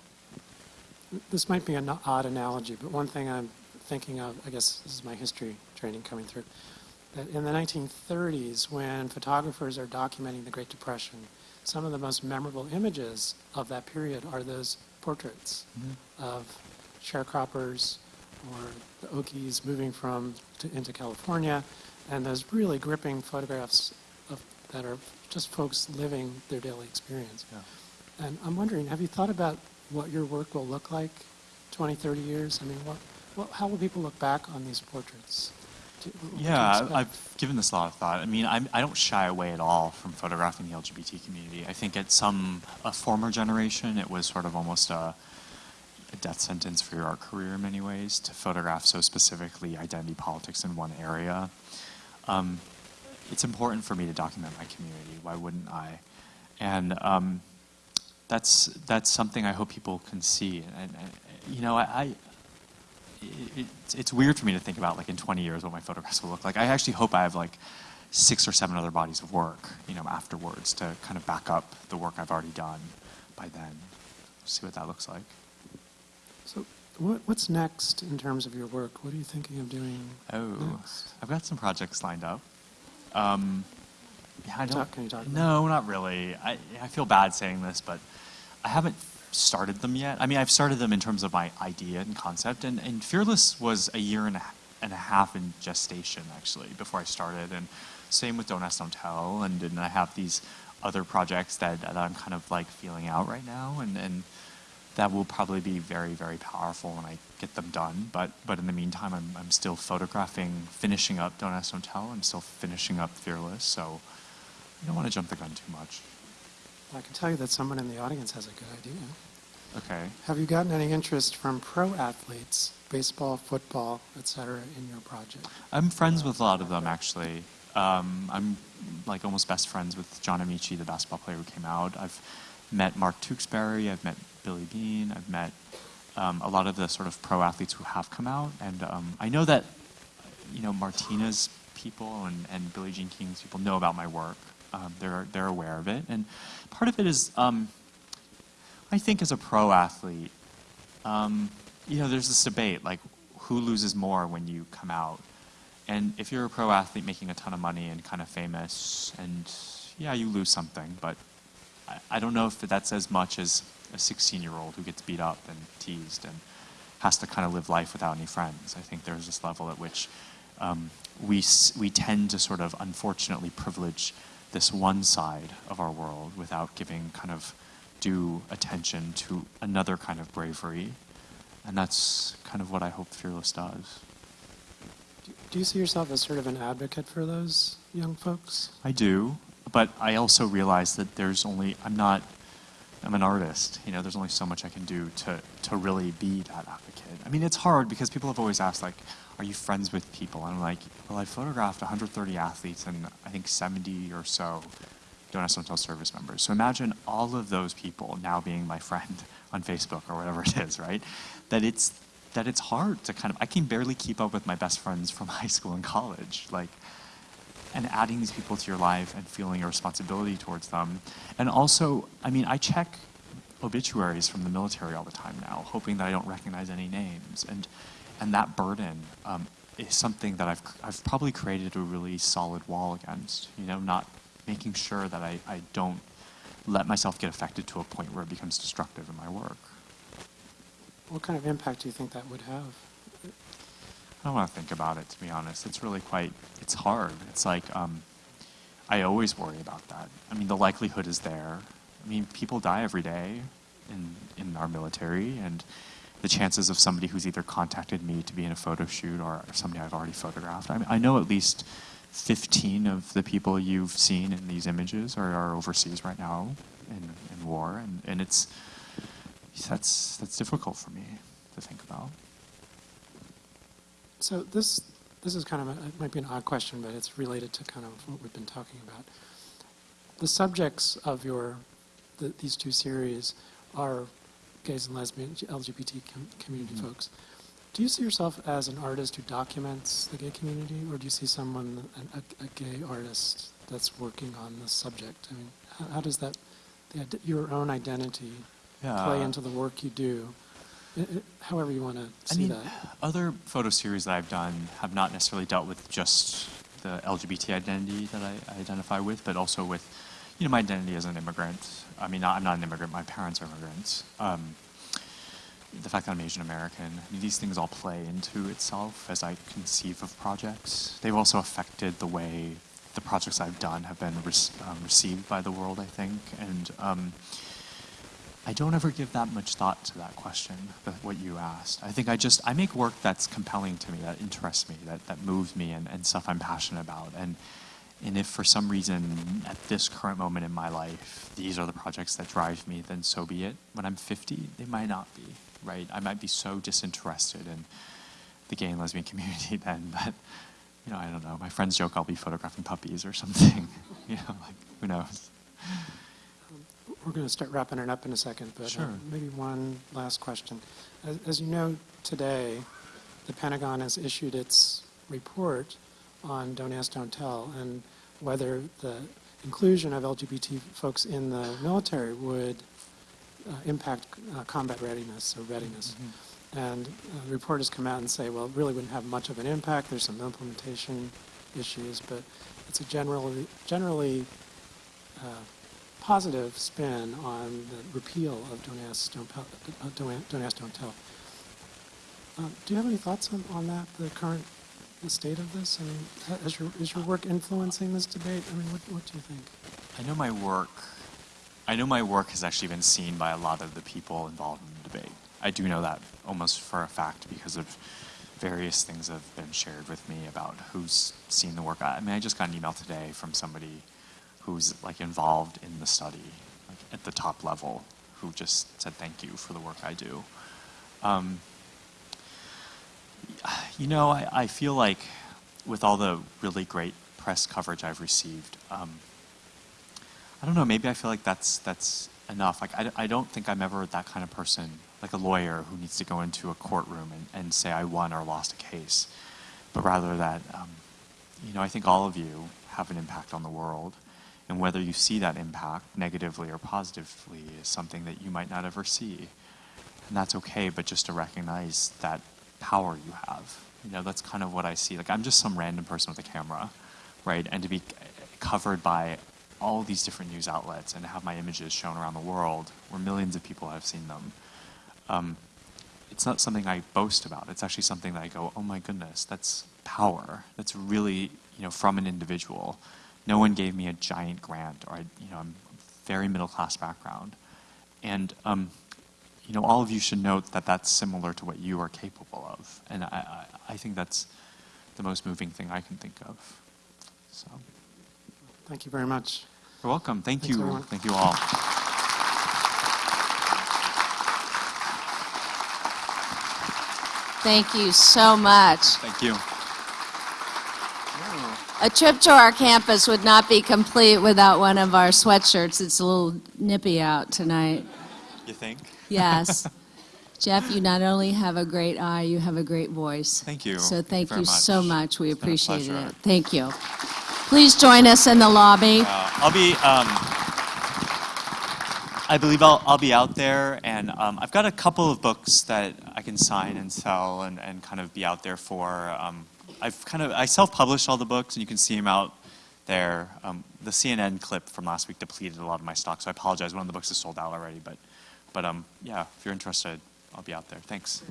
this might be an odd analogy, but one thing I'm thinking of, I guess this is my history training coming through, that in the 1930s, when photographers are documenting the Great Depression, some of the most memorable images of that period are those portraits mm-hmm. of sharecroppers or the Okies moving from to, into California, and those really gripping photographs of, that are just folks living their daily experience. Yeah. And I'm wondering, have you thought about what your work will look like 20, 30 years? I mean, what, what, how will people look back on these portraits? Do- what would you Yeah. I've given this a lot of thought. I mean, I'm, I don't shy away at all from photographing the LGBT community. I think at some a former generation, it was sort of almost a, a death sentence for your art career in many ways to photograph so specifically identity politics in one area. Um, it's important for me to document my community. Why wouldn't I? And um, that's, that's something I hope people can see. And, and you know, I, I it, it's- weird for me to think about like in 20 years what my photographs will look like. I actually hope I have like six or seven other bodies of work, you know, afterwards to kind of back up the work I've already done by then. See what that looks like. So what, what's next in terms of your work? What are you thinking of doing Oh, next? I've got some projects lined up. Um, yeah, I don't. Talk- can you talk about no, not really. I I feel bad saying this, but I haven't started them yet. I mean, I've started them in terms of my idea and concept, and, and Fearless was a year and a, and a half in gestation actually before I started, and same with Don't Ask, Don't Tell, and then I have these other projects that, that I'm kind of like feeling out right now, and and that will probably be very, very powerful when I get them done. But but in the meantime, I'm I'm still photographing, finishing up Don't Ask, Don't Tell. I'm still finishing up Fearless, so I don't want to jump the gun too much. I can tell you that someone in the audience has a good idea. Okay. Have you gotten any interest from pro athletes, baseball, football, etc., in your project? I'm friends with a lot of them actually. Um, I'm like almost best friends with John Amaechi, the basketball player who came out. I've met Mark Tewksbury. I've met Billy Bean. I've met um, a lot of the sort of pro athletes who have come out, and um, I know that you know Martina's people and, and Billie Jean King's people know about my work. Um, they're they're aware of it, and part of it is um, I think as a pro athlete, um, you know, there's this debate like who loses more when you come out. And if you're a pro athlete making a ton of money and kind of famous, and yeah, you lose something, but I, I don't know if that's as much as a 16 year old who gets beat up and teased and has to kind of live life without any friends. I think there's this level at which um, we, we tend to sort of unfortunately privilege this one side of our world without giving kind of due attention to another kind of bravery. And that's kind of what I hope Fearless does. Do- Do you see yourself as sort of an advocate for those young folks? I do, but I also realize that there's only I'm not I'm an artist. You know, there's only so much I can do to to really be that advocate. I mean, it's hard because people have always asked like, "Are you friends with people?" And I'm like, "Well, I photographed 130 athletes and I think 70 or so don't have Tell service members. So imagine all of those people now being my (laughs) friend on Facebook or whatever it is, right? That it's that it's hard to kind of I can barely keep up with my best friends from (laughs) high school and college. Like and adding these people to your life and feeling a responsibility towards them. And also, I mean, I check obituaries from the military all the time now, hoping that I don't recognize any names. And, and that burden um, is something that I've, I've probably created a really solid wall against, you know, not making sure that I, I don't let myself get affected to a point where it becomes destructive in my work. What kind of impact do you think that would have? I don't want to think about it, to be honest. It's really quite, it's hard. It's like, um, I always worry about that. I mean, the likelihood is there. I mean, people die every day in, in our military, and the chances of somebody who's either contacted me to be in a photo shoot or somebody I've already photographed. I, mean, I know at least 15 of the people you've seen in these images are, are overseas right now in, in war, and, and it's, that's, that's difficult for me to think about. So this, this is kind of, a, it might be an odd question, but it's related to kind of what we've been talking about. The subjects of your, the, these two series are gays and lesbians, LGBT com- community Mhm. folks. Do you see yourself as an artist who documents the gay community, or do you see someone, a, a, a gay artist that's working on this subject? I mean, how, how does that, the, your own identity play into the work you do? I- I- however you want to I see mean, that. other photo series that I've done have not necessarily dealt with just the LGBT identity that I, I identify with, but also with, you know, my identity as an immigrant. I mean, I'm not an immigrant. My parents are immigrants. Um, the fact that I'm Asian American. I mean, these things all play into itself as I conceive of projects. They've also affected the way the projects I've done have been rec- um, received by the world. I think, and um, I don't ever give that much thought to that question, what you asked. I think I just, I make work that's compelling to me, that interests me, that, that moves me, and, and stuff I'm passionate about. And, and if for some reason, at this current moment in my life, these are the projects that drive me, then so be it. When I'm 50, they might not be, right? I might be so disinterested in the gay and lesbian (laughs) community then that, you know, I don't know, my friends joke I'll be photographing puppies or something. (laughs) you know, like, who knows? We're going to start wrapping it up in a second, but uh, maybe one last question. As- As you know, today, the Pentagon has issued its report on Don't Ask, Don't Tell, and whether the inclusion of LGBT folks in the military would uh, impact uh, combat readiness or readiness. And uh, the report has come out and say, well, it really wouldn't have much of an impact. There's some implementation issues, but it's a generally, generally uh, positive spin on the repeal of Don't Ask, Don't, don't, Ask, Don't Tell. Uh, do you have any thoughts on, on that, the current the state of this? I mean, is your, is your work influencing this debate? I mean, what, what do you think? I know my work. I know my work has actually been seen by a lot of the people involved in the debate. I do know that almost for a fact because of various things that have been shared with me about who's seen the work. I mean, I just got an email today from somebody who's like involved in the study, like at the top level, who just said thank you for the work I do. Um, you know, I, I feel like with all the really great press coverage I've received, um, I don't know. Maybe I feel like that's that's enough. Like I, I don't think I'm ever that kind of person, like a lawyer who needs to go into a courtroom and, and say I won or lost a case, but rather that, um, you know, I think all of you have an impact on the world, and whether you see that impact negatively or positively is something that you might not ever see, and that's okay. But just to recognize that power you have, you know, that's kind of what I see. Like I'm just some random person with a camera, right? And to be covered by all these different news outlets and have my images shown around the world where millions of people have seen them. Um, it's not something I boast about. It's actually something that I go, oh my goodness, that's power. That's really, you know, from an individual. No one gave me a giant grant, or I, you know, I'm very middle class background, and um, you know, all of you should note that that's similar to what you are capable of, and I, I, I think that's the most moving thing I can think of. So. Thank you very much. You're welcome. Thank Thanks, you. everyone. Thank you all. Thank you so much. Thank you. A trip to our campus would not be complete without one of our sweatshirts. It's a little nippy out tonight. You think? Yes. (laughs) Jeff, you not only have a great eye, you have a great voice. Thank you. So thank very you so much. We It's appreciate it. Thank you. Please join us in the lobby. Uh, I'll be. Um, I believe I'll, I'll be out there, and um, I've got a couple of books that I can sign and sell, and, and kind of be out there for. Um, I've kind of I self-published all the books, and you can see them out there. Um, the CNN clip from last week depleted a lot of my stock, so I apologize. One of the books is sold out already, but, but um, yeah, if you're interested, I'll be out there. Thanks.